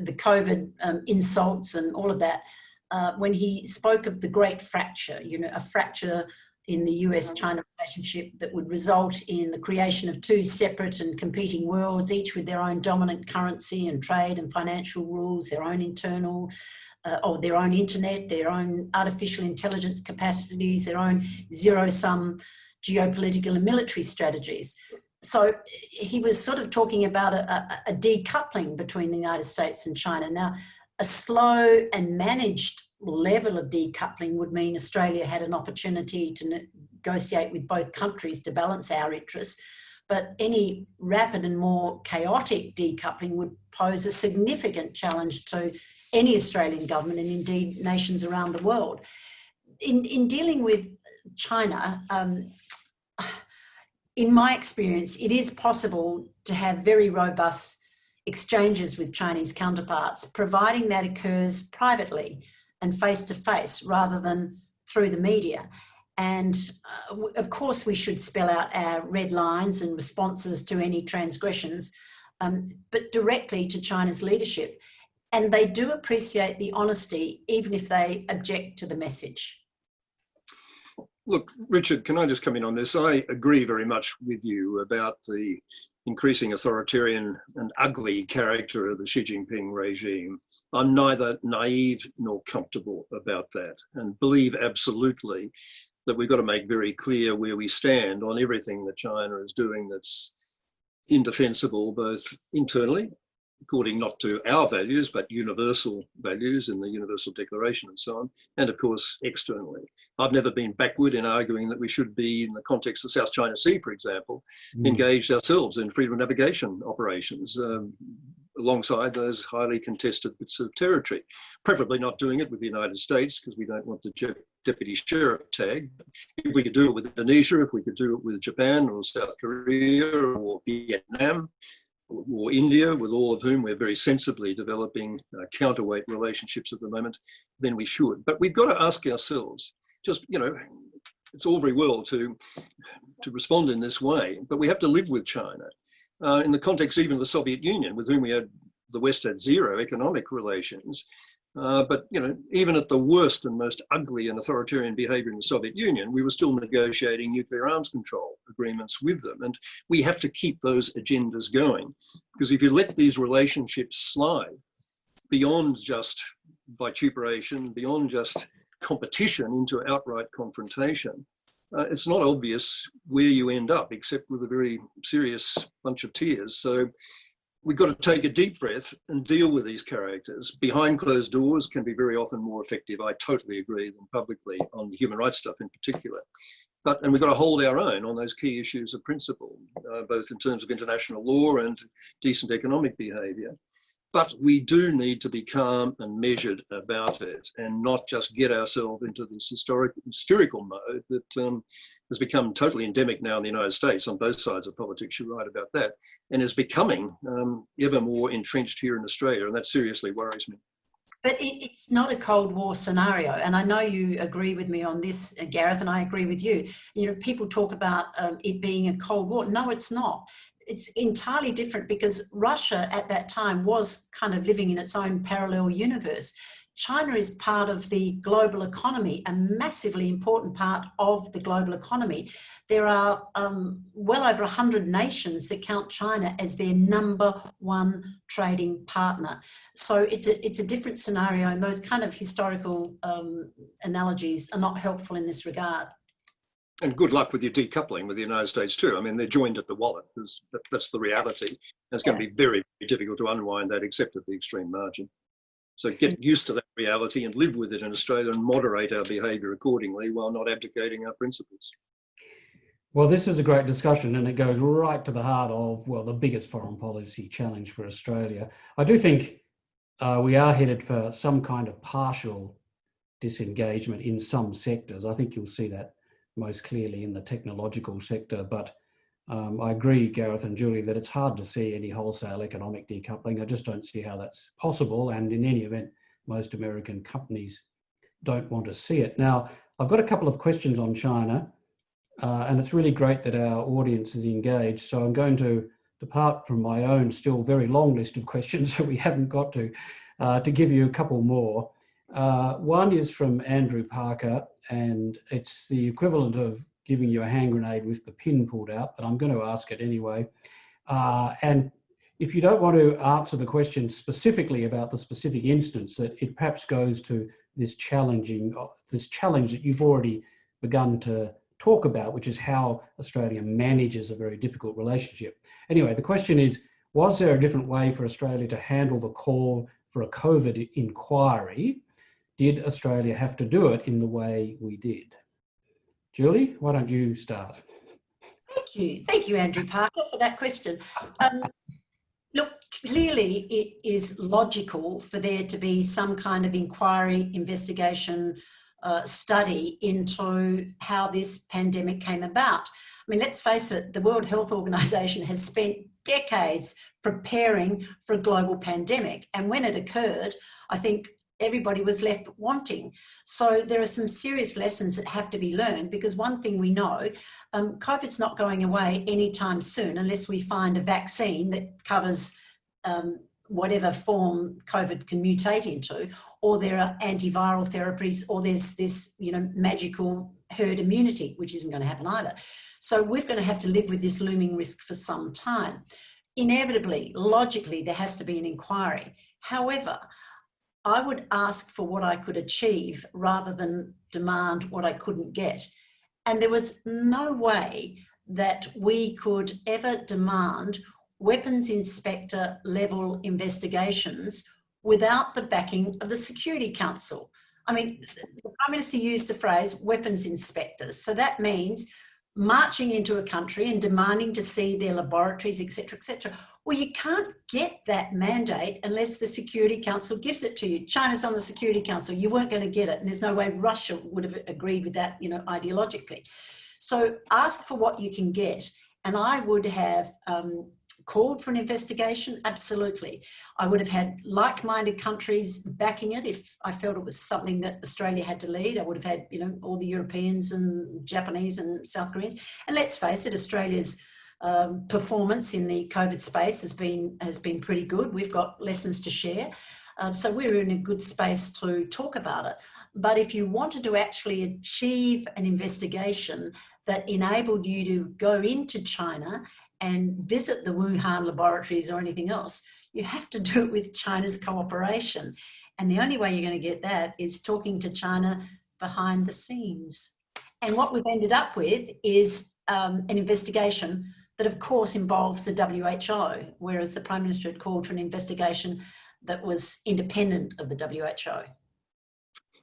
Speaker 2: the COVID um, insults and all of that, uh, when he spoke of the great fracture, you know, a fracture in the US-China relationship that would result in the creation of two separate and competing worlds, each with their own dominant currency and trade and financial rules, their own internal uh, or their own internet, their own artificial intelligence capacities, their own zero-sum geopolitical and military strategies. So he was sort of talking about a, a, a decoupling between the United States and China. Now, a slow and managed level of decoupling would mean Australia had an opportunity to negotiate with both countries to balance our interests. But any rapid and more chaotic decoupling would pose a significant challenge to any Australian government and indeed nations around the world. In, in dealing with China, um, in my experience, it is possible to have very robust exchanges with Chinese counterparts, providing that occurs privately and face to face rather than through the media. And uh, of course, we should spell out our red lines and responses to any transgressions, um, but directly to China's leadership. And they do appreciate the honesty, even if they object to the message.
Speaker 3: Look, Richard, can I just come in on this? I agree very much with you about the increasing authoritarian and ugly character of the Xi Jinping regime. I'm neither naive nor comfortable about that and believe absolutely that we've got to make very clear where we stand on everything that China is doing that's indefensible both internally according not to our values, but universal values in the Universal Declaration and so on, and of course externally. I've never been backward in arguing that we should be, in the context of South China Sea, for example, mm. engaged ourselves in freedom of navigation operations. Um, alongside those highly contested bits of territory. Preferably not doing it with the United States because we don't want the deputy sheriff tag. If we could do it with Indonesia, if we could do it with Japan or South Korea or Vietnam, or India, with all of whom we're very sensibly developing uh, counterweight relationships at the moment, then we should. But we've got to ask ourselves, just, you know, it's all very well to, to respond in this way, but we have to live with China. Uh, in the context even of the Soviet Union, with whom we had, the West had zero economic relations, uh, but you know, even at the worst and most ugly and authoritarian behavior in the Soviet Union, we were still negotiating nuclear arms control agreements with them. And we have to keep those agendas going. Because if you let these relationships slide beyond just vituperation, beyond just competition into outright confrontation, uh, it's not obvious where you end up, except with a very serious bunch of tears. So we've got to take a deep breath and deal with these characters. Behind closed doors can be very often more effective. I totally agree than publicly on the human rights stuff in particular. But, and we've got to hold our own on those key issues of principle, uh, both in terms of international law and decent economic behavior. But we do need to be calm and measured about it and not just get ourselves into this historic, hysterical mode that um, has become totally endemic now in the United States on both sides of politics, you're right about that, and is becoming um, ever more entrenched here in Australia, and that seriously worries me.
Speaker 2: But it's not a Cold War scenario, and I know you agree with me on this, Gareth, and I agree with you. You know, people talk about um, it being a Cold War. No, it's not it's entirely different because Russia at that time was kind of living in its own parallel universe. China is part of the global economy, a massively important part of the global economy. There are um, well over 100 nations that count China as their number one trading partner. So it's a, it's a different scenario and those kind of historical um, analogies are not helpful in this regard
Speaker 3: and good luck with your decoupling with the United States too. I mean, they're joined at the wallet. That, that's the reality. And it's going to be very, very difficult to unwind that except at the extreme margin. So get used to that reality and live with it in Australia and moderate our behaviour accordingly while not abdicating our principles.
Speaker 1: Well, this is a great discussion and it goes right to the heart of, well, the biggest foreign policy challenge for Australia. I do think uh, we are headed for some kind of partial disengagement in some sectors. I think you'll see that most clearly in the technological sector. But um, I agree, Gareth and Julie, that it's hard to see any wholesale economic decoupling. I just don't see how that's possible. And in any event, most American companies don't want to see it. Now, I've got a couple of questions on China, uh, and it's really great that our audience is engaged. So I'm going to depart from my own still very long list of [LAUGHS] questions that we haven't got to, uh, to give you a couple more. Uh, one is from Andrew Parker, and it's the equivalent of giving you a hand grenade with the pin pulled out, but I'm going to ask it anyway. Uh, and if you don't want to answer the question specifically about the specific instance, that it perhaps goes to this challenging, uh, this challenge that you've already begun to talk about, which is how Australia manages a very difficult relationship. Anyway, the question is, was there a different way for Australia to handle the call for a COVID inquiry did Australia have to do it in the way we did? Julie, why don't you start?
Speaker 2: Thank you. Thank you, Andrew Parker, for that question. Um, look, clearly it is logical for there to be some kind of inquiry, investigation, uh, study into how this pandemic came about. I mean, let's face it, the World Health Organization has spent decades preparing for a global pandemic. And when it occurred, I think everybody was left wanting. So there are some serious lessons that have to be learned because one thing we know, um, COVID's not going away anytime soon unless we find a vaccine that covers um, whatever form COVID can mutate into, or there are antiviral therapies, or there's this, you know, magical herd immunity, which isn't going to happen either. So we're going to have to live with this looming risk for some time. Inevitably, logically, there has to be an inquiry. However, I would ask for what I could achieve rather than demand what I couldn't get. And there was no way that we could ever demand weapons inspector level investigations without the backing of the Security Council. I mean, the Prime Minister used the phrase weapons inspectors. So that means marching into a country and demanding to see their laboratories, etc., etc. Well, you can't get that mandate unless the Security Council gives it to you. China's on the Security Council. You weren't going to get it. And there's no way Russia would have agreed with that, you know, ideologically. So ask for what you can get. And I would have um, called for an investigation? Absolutely. I would have had like-minded countries backing it if I felt it was something that Australia had to lead. I would have had, you know, all the Europeans and Japanese and South Koreans. And let's face it, Australia's um, performance in the COVID space has been has been pretty good. We've got lessons to share. Um, so we're in a good space to talk about it. But if you wanted to actually achieve an investigation that enabled you to go into China and visit the Wuhan laboratories or anything else, you have to do it with China's cooperation. And the only way you're going to get that is talking to China behind the scenes. And what we've ended up with is um, an investigation that of course involves the WHO, whereas the Prime Minister had called for an investigation that was independent of the WHO.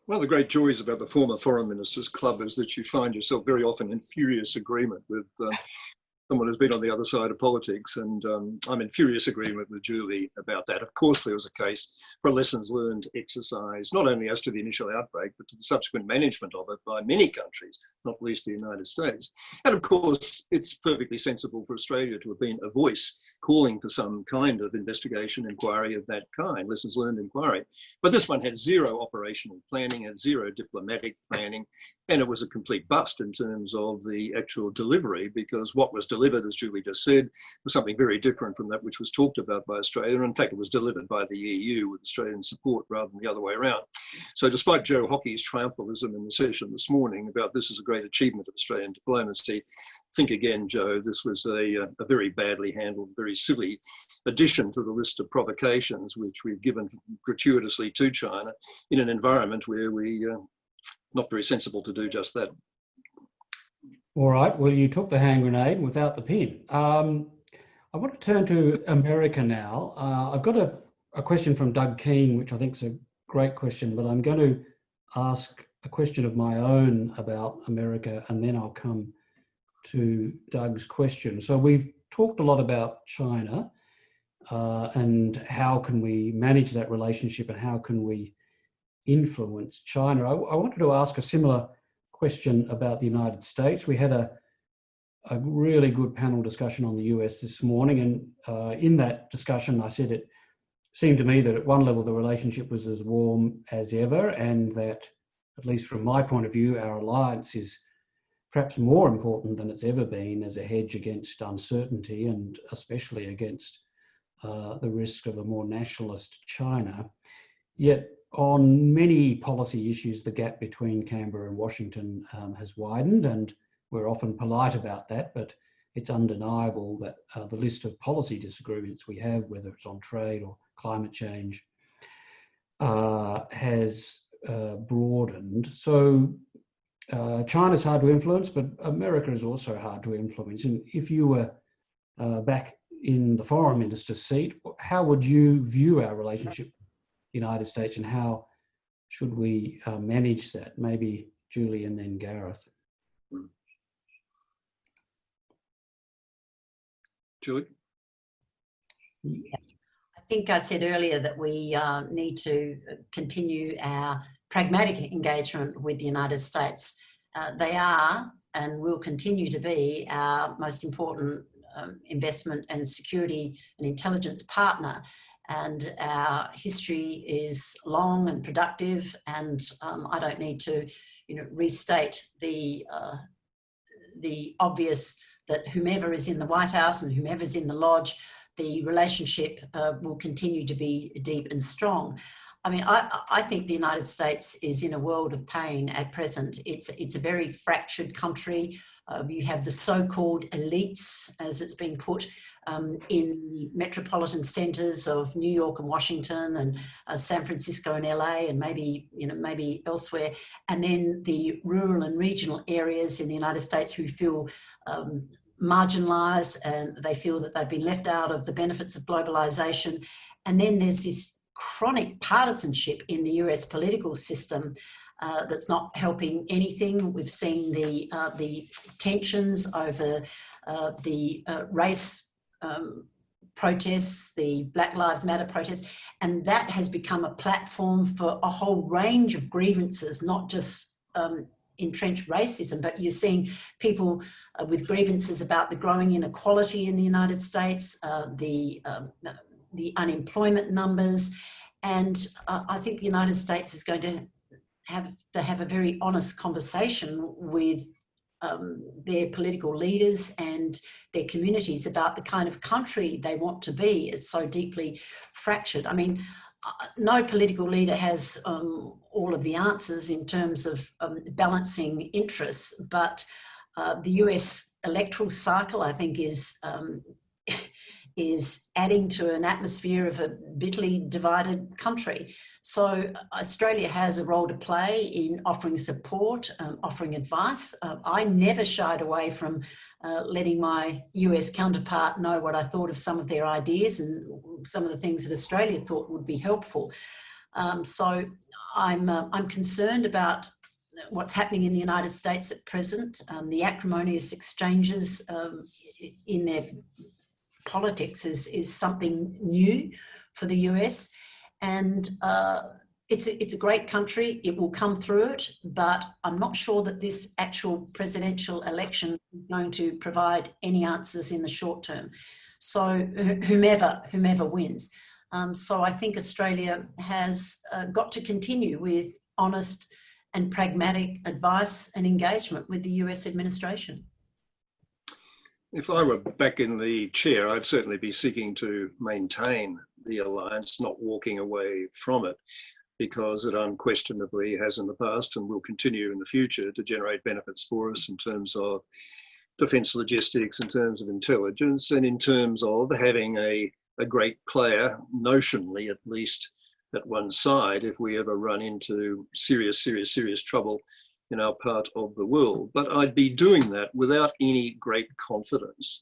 Speaker 3: One of the great joys about the former Foreign Ministers Club is that you find yourself very often in furious agreement with um, someone who's been on the other side of politics, and um, I'm in furious agreement with Julie about that. Of course, there was a case for lessons learned exercise, not only as to the initial outbreak, but to the subsequent management of it by many countries, not least the United States. And of course, it's perfectly sensible for Australia to have been a voice calling for some kind of investigation, inquiry of that kind, lessons learned inquiry. But this one had zero operational planning, had zero diplomatic planning, and it was a complete bust in terms of the actual delivery because what was delivered delivered, as Julie just said, was something very different from that which was talked about by Australia. In fact, it was delivered by the EU with Australian support rather than the other way around. So despite Joe Hockey's triumphalism in the session this morning about this is a great achievement of Australian diplomacy, think again, Joe, this was a, a very badly handled, very silly addition to the list of provocations which we've given gratuitously to China in an environment where we uh, not very sensible to do just that.
Speaker 1: All right. Well, you took the hand grenade without the pin. Um, I want to turn to America now. Uh, I've got a, a question from Doug Keane, which I think is a great question, but I'm going to ask a question of my own about America, and then I'll come to Doug's question. So we've talked a lot about China uh, and how can we manage that relationship and how can we influence China. I, I wanted to ask a similar question about the United States. We had a, a really good panel discussion on the US this morning. And uh, in that discussion, I said it seemed to me that at one level, the relationship was as warm as ever. And that, at least from my point of view, our alliance is perhaps more important than it's ever been as a hedge against uncertainty and especially against uh, the risk of a more nationalist China. Yet on many policy issues, the gap between Canberra and Washington um, has widened, and we're often polite about that, but it's undeniable that uh, the list of policy disagreements we have, whether it's on trade or climate change, uh, has uh, broadened. So uh, China's hard to influence, but America is also hard to influence. And if you were uh, back in the foreign minister's seat, how would you view our relationship United States and how should we uh, manage that? Maybe Julie and then Gareth.
Speaker 3: Julie?
Speaker 2: I think I said earlier that we uh, need to continue our pragmatic engagement with the United States. Uh, they are and will continue to be our most important um, investment and security and intelligence partner. And our history is long and productive, and um, I don't need to, you know, restate the uh, the obvious that whomever is in the White House and whomever is in the lodge, the relationship uh, will continue to be deep and strong. I mean, I, I think the United States is in a world of pain at present. It's, it's a very fractured country. Uh, you have the so-called elites, as it's been put, um, in metropolitan centres of New York and Washington and uh, San Francisco and LA and maybe, you know, maybe elsewhere. And then the rural and regional areas in the United States who feel um, marginalised and they feel that they've been left out of the benefits of globalisation. And then there's this chronic partisanship in the US political system uh, that's not helping anything. We've seen the, uh, the tensions over uh, the uh, race um, protests, the Black Lives Matter protests, and that has become a platform for a whole range of grievances, not just um, entrenched racism, but you're seeing people uh, with grievances about the growing inequality in the United States, uh, the um, the unemployment numbers. And uh, I think the United States is going to have to have a very honest conversation with um, their political leaders and their communities about the kind of country they want to be. is so deeply fractured. I mean, uh, no political leader has um, all of the answers in terms of um, balancing interests, but uh, the US electoral cycle, I think, is um, is adding to an atmosphere of a bitterly divided country. So Australia has a role to play in offering support, um, offering advice. Uh, I never shied away from uh, letting my US counterpart know what I thought of some of their ideas and some of the things that Australia thought would be helpful. Um, so I'm, uh, I'm concerned about what's happening in the United States at present, um, the acrimonious exchanges um, in their politics is, is something new for the US. And uh, it's, a, it's a great country, it will come through it, but I'm not sure that this actual presidential election is going to provide any answers in the short term. So whomever, whomever wins. Um, so I think Australia has uh, got to continue with honest and pragmatic advice and engagement with the US administration.
Speaker 3: If I were back in the chair, I'd certainly be seeking to maintain the alliance, not walking away from it, because it unquestionably has in the past and will continue in the future to generate benefits for us in terms of defence logistics, in terms of intelligence, and in terms of having a, a great player, notionally at least, at one side if we ever run into serious, serious, serious trouble in our part of the world. But I'd be doing that without any great confidence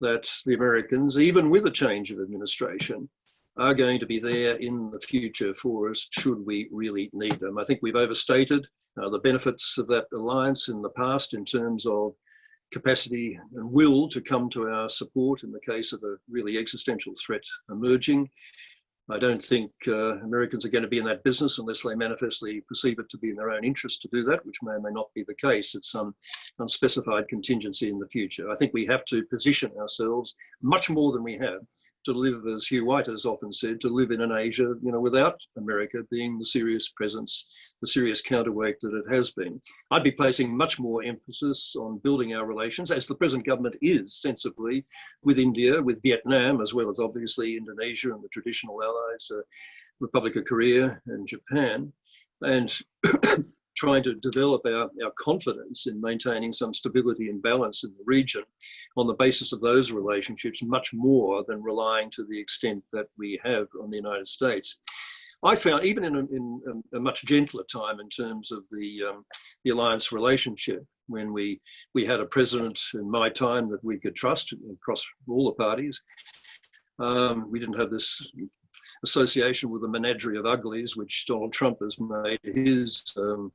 Speaker 3: that the Americans, even with a change of administration, are going to be there in the future for us should we really need them. I think we've overstated uh, the benefits of that alliance in the past in terms of capacity and will to come to our support in the case of a really existential threat emerging. I don't think uh, Americans are going to be in that business unless they manifestly perceive it to be in their own interest to do that, which may or may not be the case. It's some unspecified contingency in the future. I think we have to position ourselves much more than we have to live, as Hugh White has often said, to live in an Asia, you know, without America being the serious presence, the serious counterweight that it has been. I'd be placing much more emphasis on building our relations, as the present government is sensibly, with India, with Vietnam, as well as obviously Indonesia and the traditional allies, uh, Republic of Korea and Japan. And trying to develop our, our confidence in maintaining some stability and balance in the region on the basis of those relationships much more than relying to the extent that we have on the United States. I found even in a, in a much gentler time in terms of the, um, the alliance relationship, when we, we had a president in my time that we could trust across all the parties, um, we didn't have this association with the menagerie of uglies, which Donald Trump has made his um,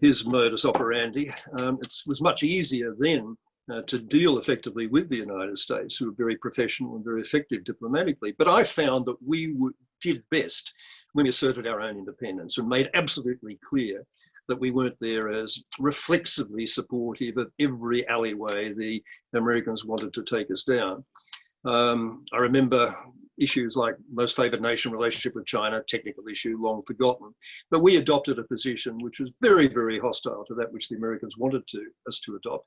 Speaker 3: his modus operandi. Um, it was much easier then uh, to deal effectively with the United States, who were very professional and very effective diplomatically. But I found that we did best when we asserted our own independence and made absolutely clear that we weren't there as reflexively supportive of every alleyway the Americans wanted to take us down. Um, I remember issues like most favored nation relationship with China, technical issue, long forgotten. But we adopted a position which was very, very hostile to that which the Americans wanted to us to adopt.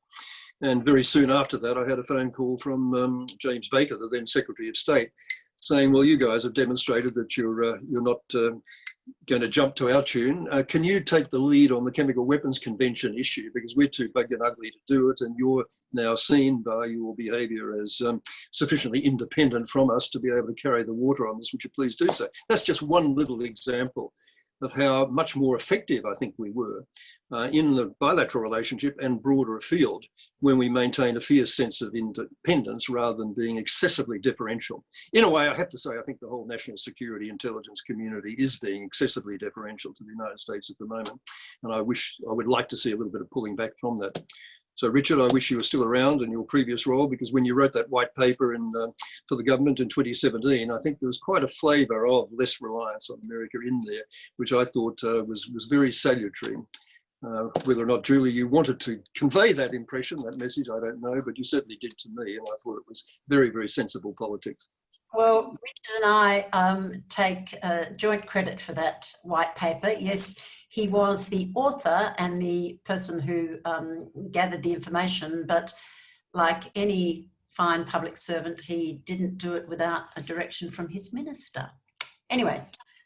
Speaker 3: And very soon after that, I had a phone call from um, James Baker, the then Secretary of State, saying, well, you guys have demonstrated that you're, uh, you're not uh, going to jump to our tune. Uh, can you take the lead on the Chemical Weapons Convention issue? Because we're too big and ugly to do it, and you're now seen by your behaviour as um, sufficiently independent from us to be able to carry the water on this. Would you please do so? That's just one little example of how much more effective I think we were uh, in the bilateral relationship and broader afield when we maintained a fierce sense of independence rather than being excessively differential. In a way, I have to say, I think the whole national security intelligence community is being excessively differential to the United States at the moment. And I wish, I would like to see a little bit of pulling back from that. So Richard, I wish you were still around in your previous role because when you wrote that white paper in, uh, for the government in 2017, I think there was quite a flavour of less reliance on America in there, which I thought uh, was, was very salutary. Uh, whether or not, Julie, you wanted to convey that impression, that message, I don't know, but you certainly did to me, and I thought it was very, very sensible politics.
Speaker 2: Well, Richard and I um, take uh, joint credit for that white paper. Yes, he was the author and the person who um, gathered the information, but like any fine public servant, he didn't do it without a direction from his minister. Anyway,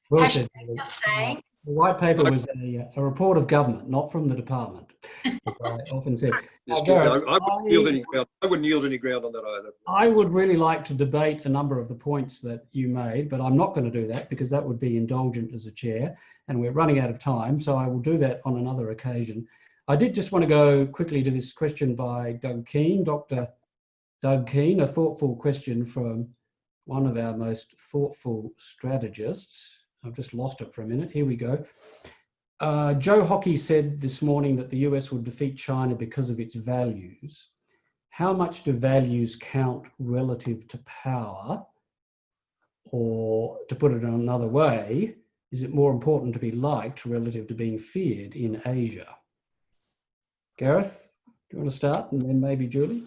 Speaker 1: well
Speaker 2: just saying.
Speaker 1: The white paper was a, a, report of government, not from the department. I often said. [LAUGHS]
Speaker 3: Yes, I, I, wouldn't yield any ground. I wouldn't yield any ground on that either.
Speaker 1: I would really like to debate a number of the points that you made, but I'm not going to do that because that would be indulgent as a chair and we're running out of time, so I will do that on another occasion. I did just want to go quickly to this question by Doug Keane, Dr. Doug Keane, a thoughtful question from one of our most thoughtful strategists. I've just lost it for a minute. Here we go. Uh, Joe Hockey said this morning that the US would defeat China because of its values. How much do values count relative to power? Or to put it another way, is it more important to be liked relative to being feared in Asia? Gareth, do you want to start and then maybe Julie?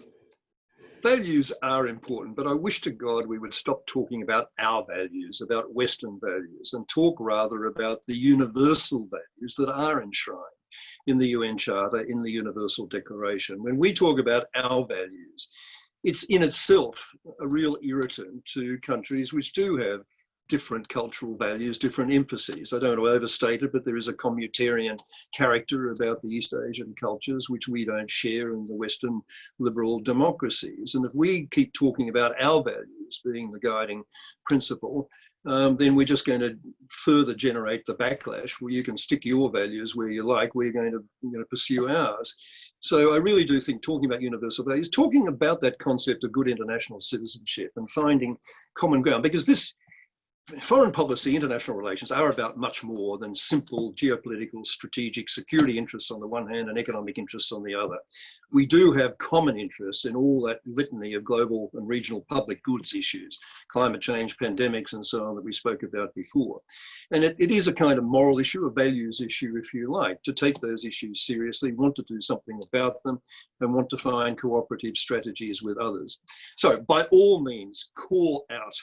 Speaker 3: Values are important, but I wish to God we would stop talking about our values, about Western values, and talk rather about the universal values that are enshrined in the UN Charter, in the Universal Declaration. When we talk about our values, it's in itself a real irritant to countries which do have different cultural values, different emphases. I don't want to overstate it, but there is a communitarian character about the East Asian cultures which we don't share in the Western liberal democracies. And if we keep talking about our values being the guiding principle, um, then we're just going to further generate the backlash where you can stick your values where you like, we're going to you know, pursue ours. So I really do think talking about universal values, talking about that concept of good international citizenship and finding common ground, because this foreign policy, international relations are about much more than simple geopolitical, strategic, security interests on the one hand and economic interests on the other. We do have common interests in all that litany of global and regional public goods issues, climate change, pandemics, and so on that we spoke about before. And it, it is a kind of moral issue, a values issue, if you like, to take those issues seriously, want to do something about them, and want to find cooperative strategies with others. So by all means, call out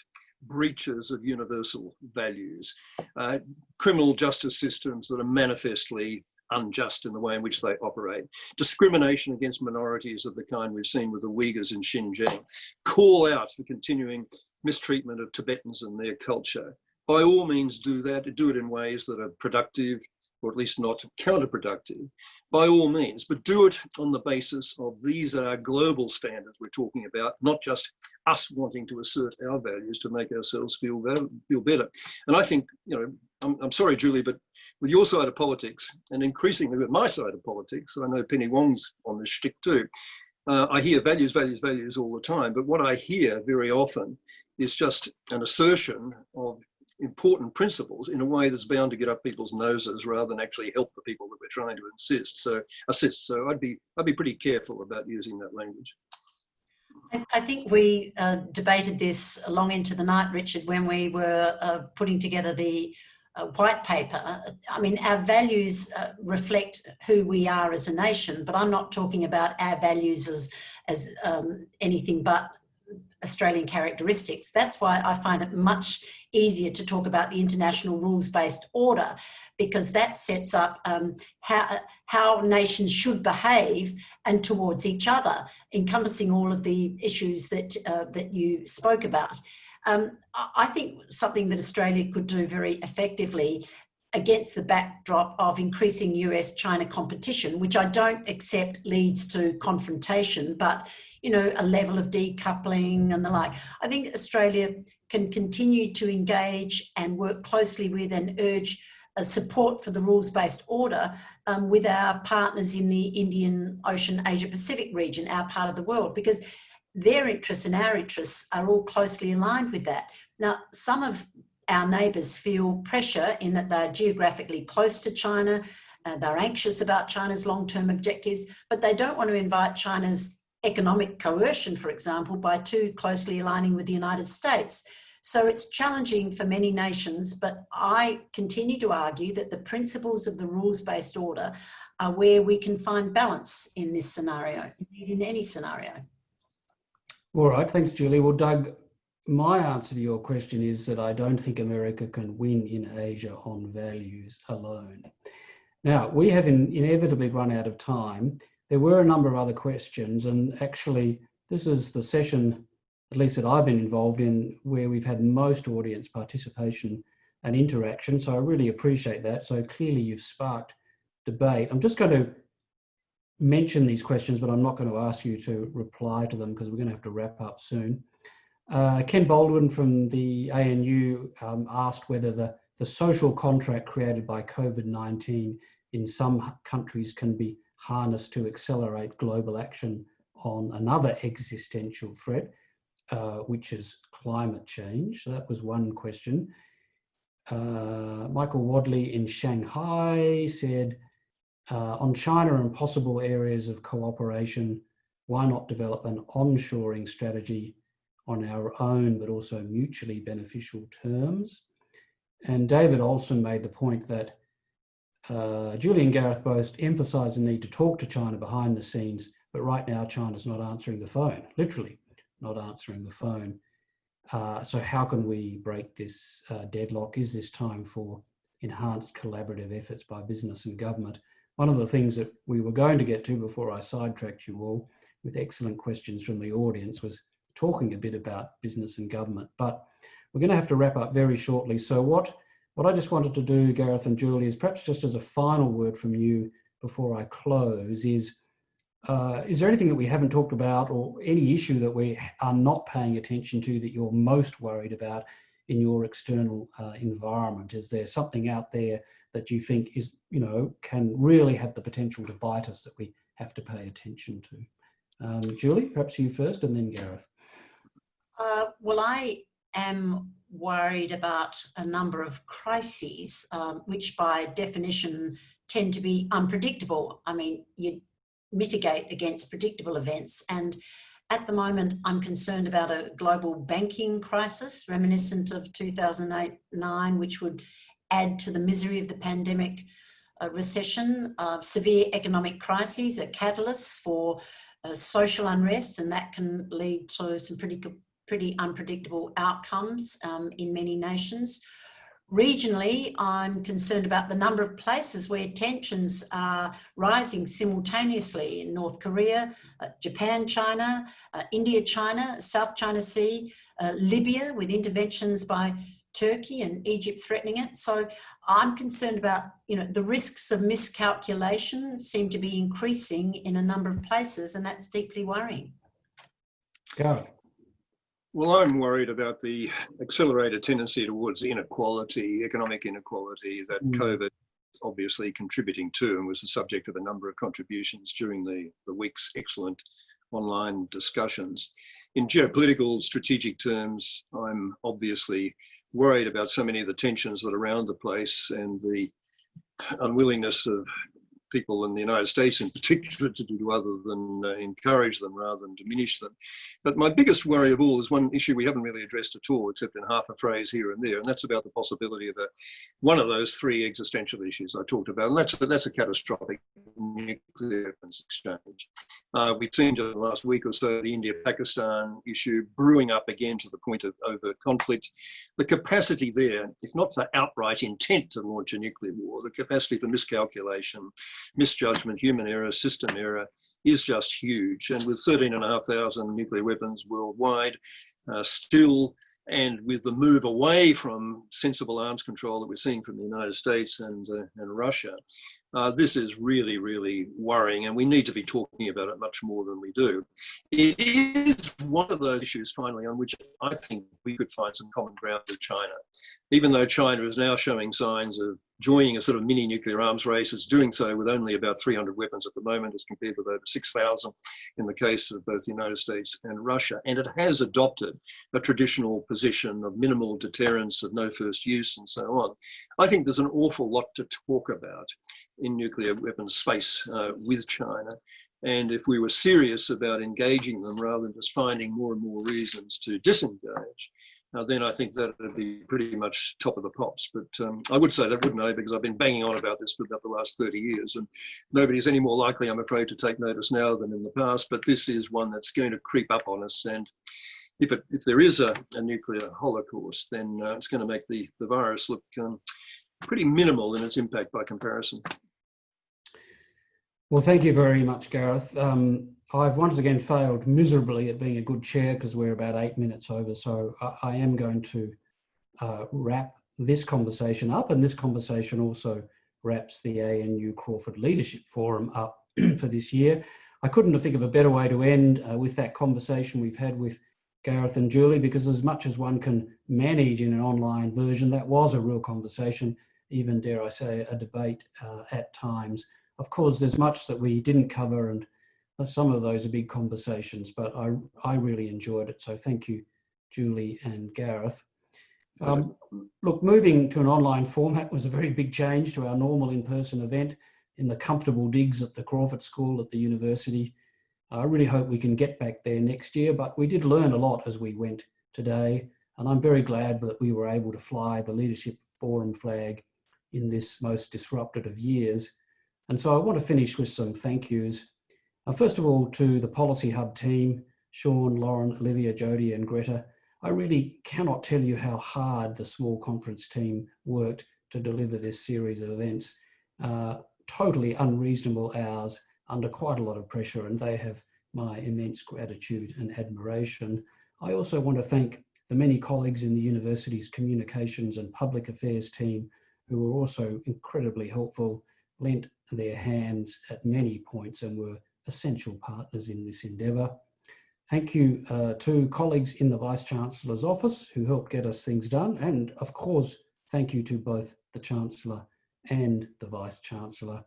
Speaker 3: breaches of universal values, uh, criminal justice systems that are manifestly unjust in the way in which they operate, discrimination against minorities of the kind we've seen with the Uyghurs in Xinjiang, call out the continuing mistreatment of Tibetans and their culture. By all means do that, do it in ways that are productive, or at least not counterproductive, by all means, but do it on the basis of these are global standards we're talking about, not just us wanting to assert our values to make ourselves feel. Feel better. And I think, you know, I'm, I'm sorry, Julie, but with your side of politics, and increasingly with my side of politics, I know Penny Wong's on the shtick too, uh, I hear values, values, values all the time, but what I hear very often is just an assertion of important principles in a way that's bound to get up people's noses rather than actually help the people that we're trying to insist. So assist. So I'd be I'd be pretty careful about using that language.
Speaker 2: I think we uh, debated this long into the night, Richard, when we were uh, putting together the uh, white paper, I mean, our values uh, reflect who we are as a nation, but I'm not talking about our values as, as um, anything but Australian characteristics. That's why I find it much easier to talk about the international rules-based order because that sets up um, how, how nations should behave and towards each other, encompassing all of the issues that, uh, that you spoke about. Um, I think something that Australia could do very effectively against the backdrop of increasing US-China competition, which I don't accept leads to confrontation, but you know, a level of decoupling and the like. I think Australia can continue to engage and work closely with and urge support for the rules-based order um, with our partners in the Indian Ocean Asia Pacific region, our part of the world, because their interests and our interests are all closely aligned with that. Now, some of our neighbours feel pressure in that they're geographically close to China, uh, they're anxious about China's long-term objectives, but they don't want to invite China's economic coercion, for example, by too closely aligning with the United States. So it's challenging for many nations, but I continue to argue that the principles of the rules-based order are where we can find balance in this scenario, indeed in any scenario.
Speaker 1: All right, thanks, Julie. Well, Doug, my answer to your question is that I don't think America can win in Asia on values alone. Now, we have in, inevitably run out of time. There were a number of other questions, and actually, this is the session, at least that I've been involved in, where we've had most audience participation and interaction. So I really appreciate that. So clearly, you've sparked debate. I'm just going to mention these questions, but I'm not going to ask you to reply to them because we're going to have to wrap up soon. Uh, Ken Baldwin from the ANU um, asked whether the, the social contract created by COVID-19 in some countries can be harnessed to accelerate global action on another existential threat, uh, which is climate change. So that was one question. Uh, Michael Wadley in Shanghai said, uh, on China and possible areas of cooperation, why not develop an onshoring strategy on our own, but also mutually beneficial terms? And David Olson made the point that uh, Gareth both emphasised the need to talk to China behind the scenes, but right now China's not answering the phone, literally not answering the phone. Uh, so how can we break this uh, deadlock? Is this time for enhanced collaborative efforts by business and government? One of the things that we were going to get to before I sidetracked you all with excellent questions from the audience was talking a bit about business and government, but we're going to have to wrap up very shortly. So what, what I just wanted to do, Gareth and Julie, is perhaps just as a final word from you before I close is, uh, is there anything that we haven't talked about or any issue that we are not paying attention to that you're most worried about in your external uh, environment? Is there something out there that you think is, you know, can really have the potential to bite us that we have to pay attention to? Um, Julie, perhaps you first and then Gareth.
Speaker 2: Uh, well, I am worried about a number of crises, um, which by definition tend to be unpredictable. I mean, you mitigate against predictable events. And at the moment, I'm concerned about a global banking crisis reminiscent of 2008-9, which would add to the misery of the pandemic uh, recession. Uh, severe economic crises are catalysts for uh, social unrest and that can lead to some pretty, pretty unpredictable outcomes um, in many nations. Regionally, I'm concerned about the number of places where tensions are rising simultaneously in North Korea, uh, Japan, China, uh, India, China, South China Sea, uh, Libya with interventions by Turkey and Egypt threatening it. So I'm concerned about, you know, the risks of miscalculation seem to be increasing in a number of places and that's deeply worrying.
Speaker 1: Go.
Speaker 3: Well, I'm worried about the accelerated tendency towards inequality, economic inequality that mm. COVID obviously contributing to and was the subject of a number of contributions during the, the week's excellent online discussions. In geopolitical strategic terms, I'm obviously worried about so many of the tensions that are around the place and the unwillingness of people in the United States in particular to do other than uh, encourage them rather than diminish them. But my biggest worry of all is one issue we haven't really addressed at all, except in half a phrase here and there, and that's about the possibility of a, one of those three existential issues I talked about, and that's a, that's a catastrophic nuclear weapons exchange. Uh, we've seen just the last week or so the India-Pakistan issue brewing up again to the point of overt conflict. The capacity there, if not for outright intent to launch a nuclear war, the capacity for miscalculation, misjudgment, human error, system error is just huge. And with 13,500 nuclear weapons worldwide, uh, still and with the move away from sensible arms control that we're seeing from the United States and, uh, and Russia, uh, this is really, really worrying, and we need to be talking about it much more than we do. It is one of those issues, finally, on which I think we could find some common ground with China. Even though China is now showing signs of joining a sort of mini nuclear arms race, it's doing so with only about 300 weapons at the moment, as compared with over 6,000 in the case of both the United States and Russia. And it has adopted a traditional position of minimal deterrence, of no first use, and so on. I think there's an awful lot to talk about in nuclear weapons space uh, with China. And if we were serious about engaging them rather than just finding more and more reasons to disengage, uh, then I think that would be pretty much top of the pops. But um, I would say that, wouldn't I? Because I've been banging on about this for about the last 30 years, and nobody's any more likely, I'm afraid, to take notice now than in the past. But this is one that's going to creep up on us. And if, it, if there is a, a nuclear holocaust, then uh, it's going to make the, the virus look um, pretty minimal in its impact by comparison.
Speaker 1: Well, thank you very much, Gareth. Um, I've once again failed miserably at being a good chair because we're about eight minutes over. So I, I am going to uh, wrap this conversation up and this conversation also wraps the ANU Crawford Leadership Forum up [CLEARS THROAT] for this year. I couldn't think of a better way to end uh, with that conversation we've had with Gareth and Julie because as much as one can manage in an online version, that was a real conversation, even dare I say a debate uh, at times. Of course, there's much that we didn't cover and some of those are big conversations, but I, I really enjoyed it. So thank you, Julie and Gareth. Um, look, moving to an online format was a very big change to our normal in-person event in the comfortable digs at the Crawford School at the university. I really hope we can get back there next year, but we did learn a lot as we went today. And I'm very glad that we were able to fly the Leadership Forum flag in this most disrupted of years. And so I want to finish with some thank yous. Uh, first of all, to the Policy Hub team, Sean, Lauren, Olivia, Jody and Greta. I really cannot tell you how hard the small conference team worked to deliver this series of events. Uh, totally unreasonable hours under quite a lot of pressure and they have my immense gratitude and admiration. I also want to thank the many colleagues in the university's communications and public affairs team who were also incredibly helpful, lent their hands at many points and were essential partners in this endeavour. Thank you uh, to colleagues in the Vice-Chancellor's office who helped get us things done and of course thank you to both the Chancellor and the Vice-Chancellor.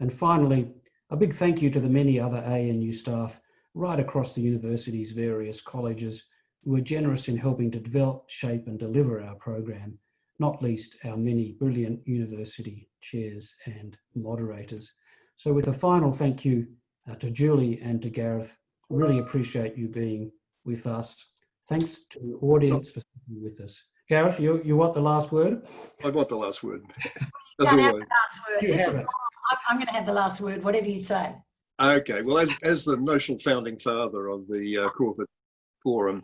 Speaker 1: And finally, a big thank you to the many other ANU staff right across the university's various colleges who were generous in helping to develop, shape and deliver our program, not least our many brilliant university chairs and moderators. So with a final thank you uh, to Julie and to Gareth, really appreciate you being with us. Thanks to the audience for being with us. Gareth, you, you want the last word?
Speaker 3: I want the last word. [LAUGHS]
Speaker 2: As always. the last word. This, I'm going to have the last word, whatever you say.
Speaker 3: Okay, well, as, as the notional founding father of the uh, Crawford Forum,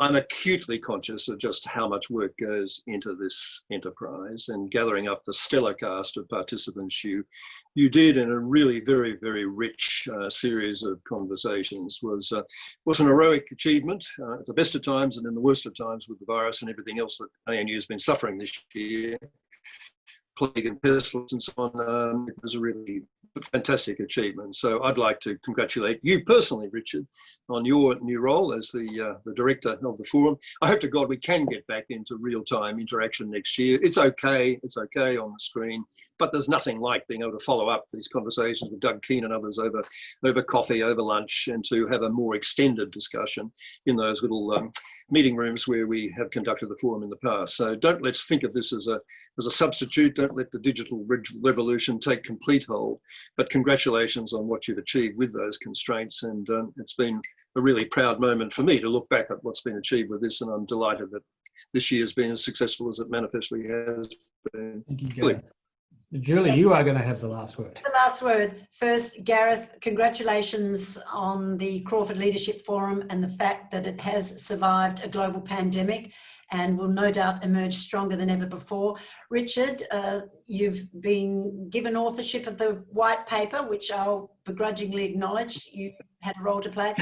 Speaker 3: I'm acutely conscious of just how much work goes into this enterprise and gathering up the stellar cast of participants you, you did in a really very, very rich uh, series of conversations. Was, uh, was an heroic achievement uh, at the best of times and in the worst of times with the virus and everything else that ANU has been suffering this year plague and pestilence and so on. Um, it was a really fantastic achievement. So I'd like to congratulate you personally, Richard, on your new role as the, uh, the director of the forum. I hope to God we can get back into real-time interaction next year. It's okay, it's okay on the screen, but there's nothing like being able to follow up these conversations with Doug Keane and others over, over coffee, over lunch, and to have a more extended discussion in those little um, meeting rooms where we have conducted the forum in the past. So don't let's think of this as a, as a substitute. Don't let the digital revolution take complete hold But congratulations on what you've achieved with those constraints. And um, it's been a really proud moment for me to look back at what's been achieved with this. And I'm delighted that this year has been as successful as it manifestly has been.
Speaker 1: Thank you. Julie, you are going to have the last word.
Speaker 2: The last word. First, Gareth, congratulations on the Crawford Leadership Forum and the fact that it has survived a global pandemic and will no doubt emerge stronger than ever before. Richard, uh, you've been given authorship of the white paper, which I'll begrudgingly acknowledge you had a role to play.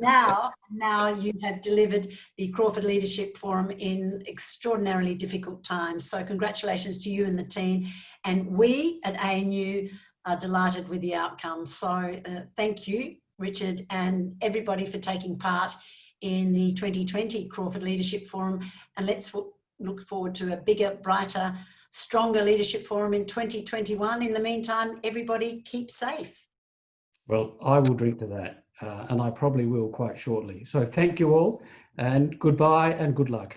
Speaker 2: Now, now you have delivered the Crawford Leadership Forum in extraordinarily difficult times. So congratulations to you and the team. And we at ANU are delighted with the outcome. So uh, thank you, Richard, and everybody for taking part in the 2020 Crawford Leadership Forum. And let's look forward to a bigger, brighter, stronger leadership forum in 2021. In the meantime, everybody keep safe.
Speaker 1: Well, I will drink to that, uh, and I probably will quite shortly. So thank you all, and goodbye and good luck.